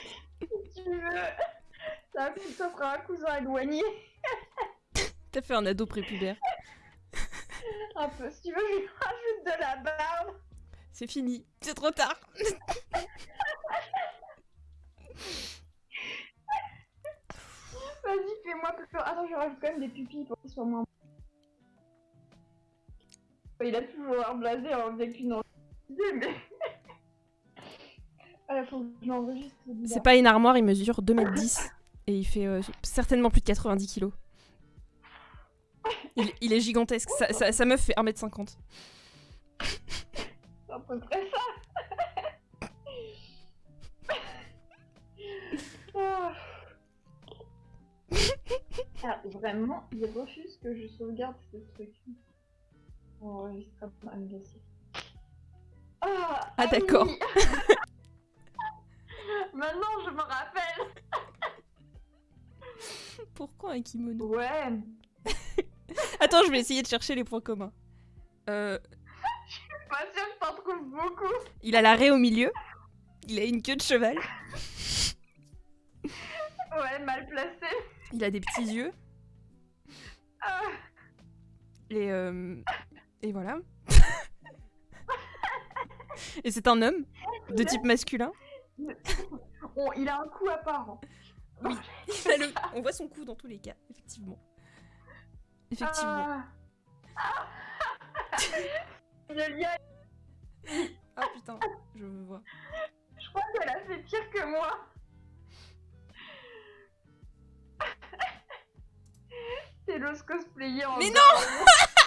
si tu veux. Ça, ça fera un cousin éloigné. T'as fait un ado prépubère. Un peu. Si tu veux, je lui rajoute de la barbe. C'est fini. C'est trop tard. Vas-y, fais-moi peur. Attends, je rajoute quand même des pupilles pour qu'il soit moins. Il a toujours l'air blasé en avec une idée, mais. Ah, faut que je l'enregistre. celui-là. C'est pas une armoire, il mesure 2m10 et il fait euh, certainement plus de 90 kilos. Il, il est gigantesque, sa, sa- sa meuf fait 1m50. C'est à peu près ça. Ah, vraiment, il refuse que je sauvegarde ce truc. Enregistrement Legacy. Ah, Ah, d'accord. oui. Maintenant, je me rappelle. Pourquoi un kimono? Ouais. Attends, je vais essayer de chercher les points communs. Euh, Pas sûr que t'en trouves beaucoup. il a la raie au milieu. Il a une queue de cheval. Ouais, mal placé. Il a des petits yeux. Et, euh, et voilà. et c'est un homme de type masculin? Il a un coup apparent. Oui, il a le- on voit son cou dans tous les cas, effectivement. Effectivement. Ah. Le lien, Ah putain, je vois. je crois qu'elle a fait pire que moi. L'ose cosplayer en Mais non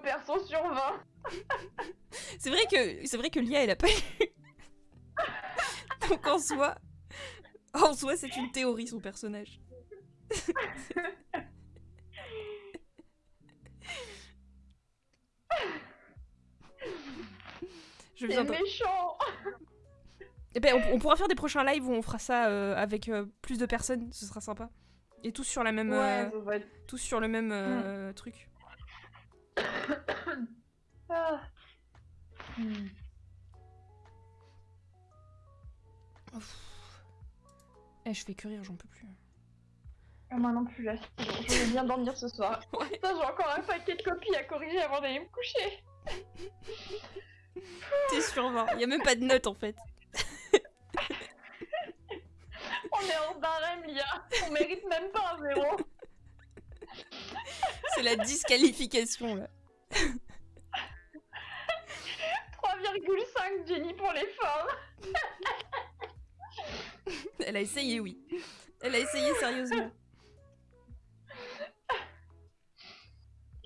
perso sur 20. C'est vrai que c'est vrai que Lia elle a pas eu. Donc en soi, en soi c'est une théorie son personnage. Je C'est viens de... méchant. Eh ben, on, on pourra faire des prochains lives où on fera ça euh, avec euh, plus de personnes, ce sera sympa. Et tous sur la même, euh, Ouais, tous sur le même euh, truc. Hmm. Eh, je fais que rire, j'en peux plus. Ah, Moi non plus, là. Je vais bien dormir ce soir. Ouais. Putain, j'ai encore un paquet de copies à corriger avant d'aller me coucher. T'es sur 20, y a même pas de notes en fait. On est en barème, Lia. On mérite même pas un zéro. C'est la disqualification là. 3,5 Jenny pour les femmes. Elle a essayé, oui. Elle a essayé sérieusement.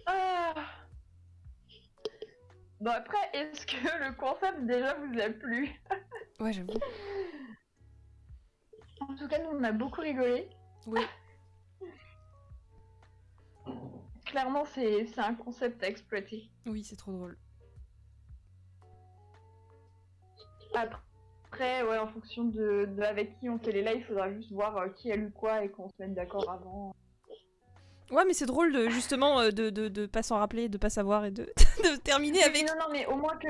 Ah. Bon après, est-ce que le concept déjà vous a plu? Ouais, j'avoue. En tout cas, nous on a beaucoup rigolé. Oui. Clairement, c'est un concept à exploiter. Oui, c'est trop drôle. Après, ouais, en fonction de, de avec qui on fait les lives, il faudra juste voir euh, qui a lu quoi et qu'on se mette d'accord avant. Ouais, mais c'est drôle de justement euh, de, de, de pas s'en rappeler, de pas savoir et de, de terminer avec. Non, non, mais au moins que.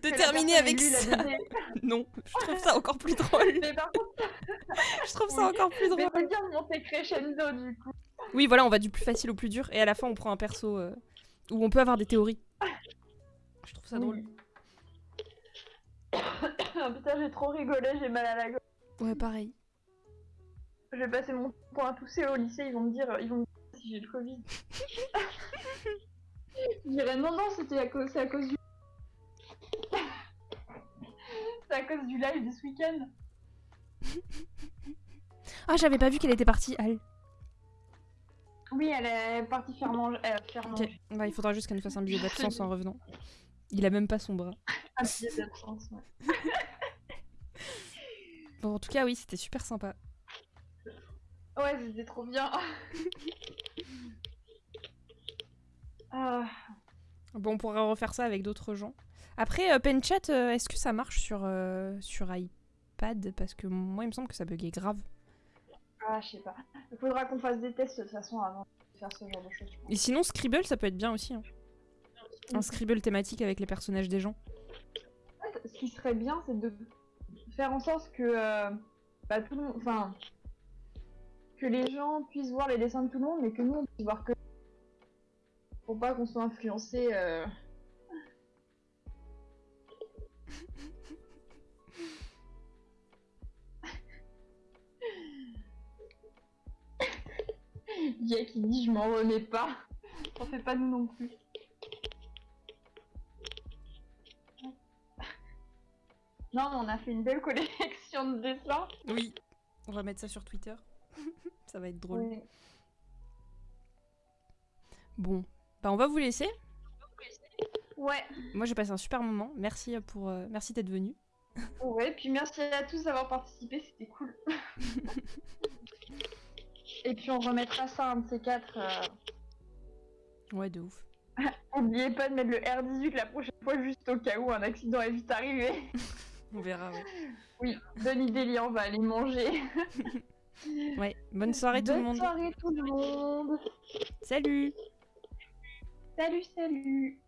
De que terminer avec ça. Non, je trouve ça encore plus drôle. Mais par contre, Je trouve ça Oui. encore plus mais drôle. c'est bien monter crescendo du coup. Oui, voilà, on va du plus facile au plus dur et à la fin on prend un perso euh, où on peut avoir des théories. Je trouve ça drôle. Oui. Putain, j'ai trop rigolé, j'ai mal à la gorge. Ouais, pareil. Je vais passer mon temps à tousser au lycée, ils vont me dire, ils vont me dire si j'ai le Covid. Je dirais non, non, c'était à cause, c'est à cause du. c'est à cause du live de ce week-end. Ah, j'avais pas vu qu'elle était partie, Al. Oui, elle est partie faire manger. Euh, faire manger. bah, il faudra juste qu'elle nous fasse un billet d'absence en revenant. Il a même pas son bras. Un billet d'absence, ouais. Bon, en tout cas, oui, c'était super sympa. Ouais, c'était trop bien. ah, Bon, on pourra refaire ça avec d'autres gens. Après, euh, Penchat, euh, est-ce que ça marche sur, euh, sur iPad? Parce que moi, il me semble que ça buguait grave. ah, je sais pas. Il faudra qu'on fasse des tests de toute façon avant de faire ce genre de choses. Et sinon, Scribble, ça peut être bien aussi. hein. Un Scribble thématique avec les personnages des gens. En fait, ce qui serait bien, c'est de faire en sorte que euh, bah, tout le monde, enfin, que les gens puissent voir les dessins de tout le monde, mais que nous on puisse voir que pour pas qu'on soit influencé. euh, Il y a qui dit je m'en remets pas. On fait pas nous non plus. Non, mais on a fait une belle collection de dessins. Oui. On va mettre ça sur Twitter. ça va être drôle. Oui. Bon, bah on va vous laisser. Ouais. Moi, j'ai passé un super moment. Merci pour, euh, merci d'être venu. Ouais, puis merci à tous d'avoir participé, c'était cool. Et puis on remettra ça un de ces quatre. euh. Ouais, de ouf. N'oubliez pas de mettre le R18 la prochaine fois, juste au cas où un accident est vite arrivé. On verra. Ouais. Oui, bonne idée, Lia, on va aller manger. Ouais. Bonne soirée tout le Bonne monde. soirée tout le monde. Salut. Salut, salut.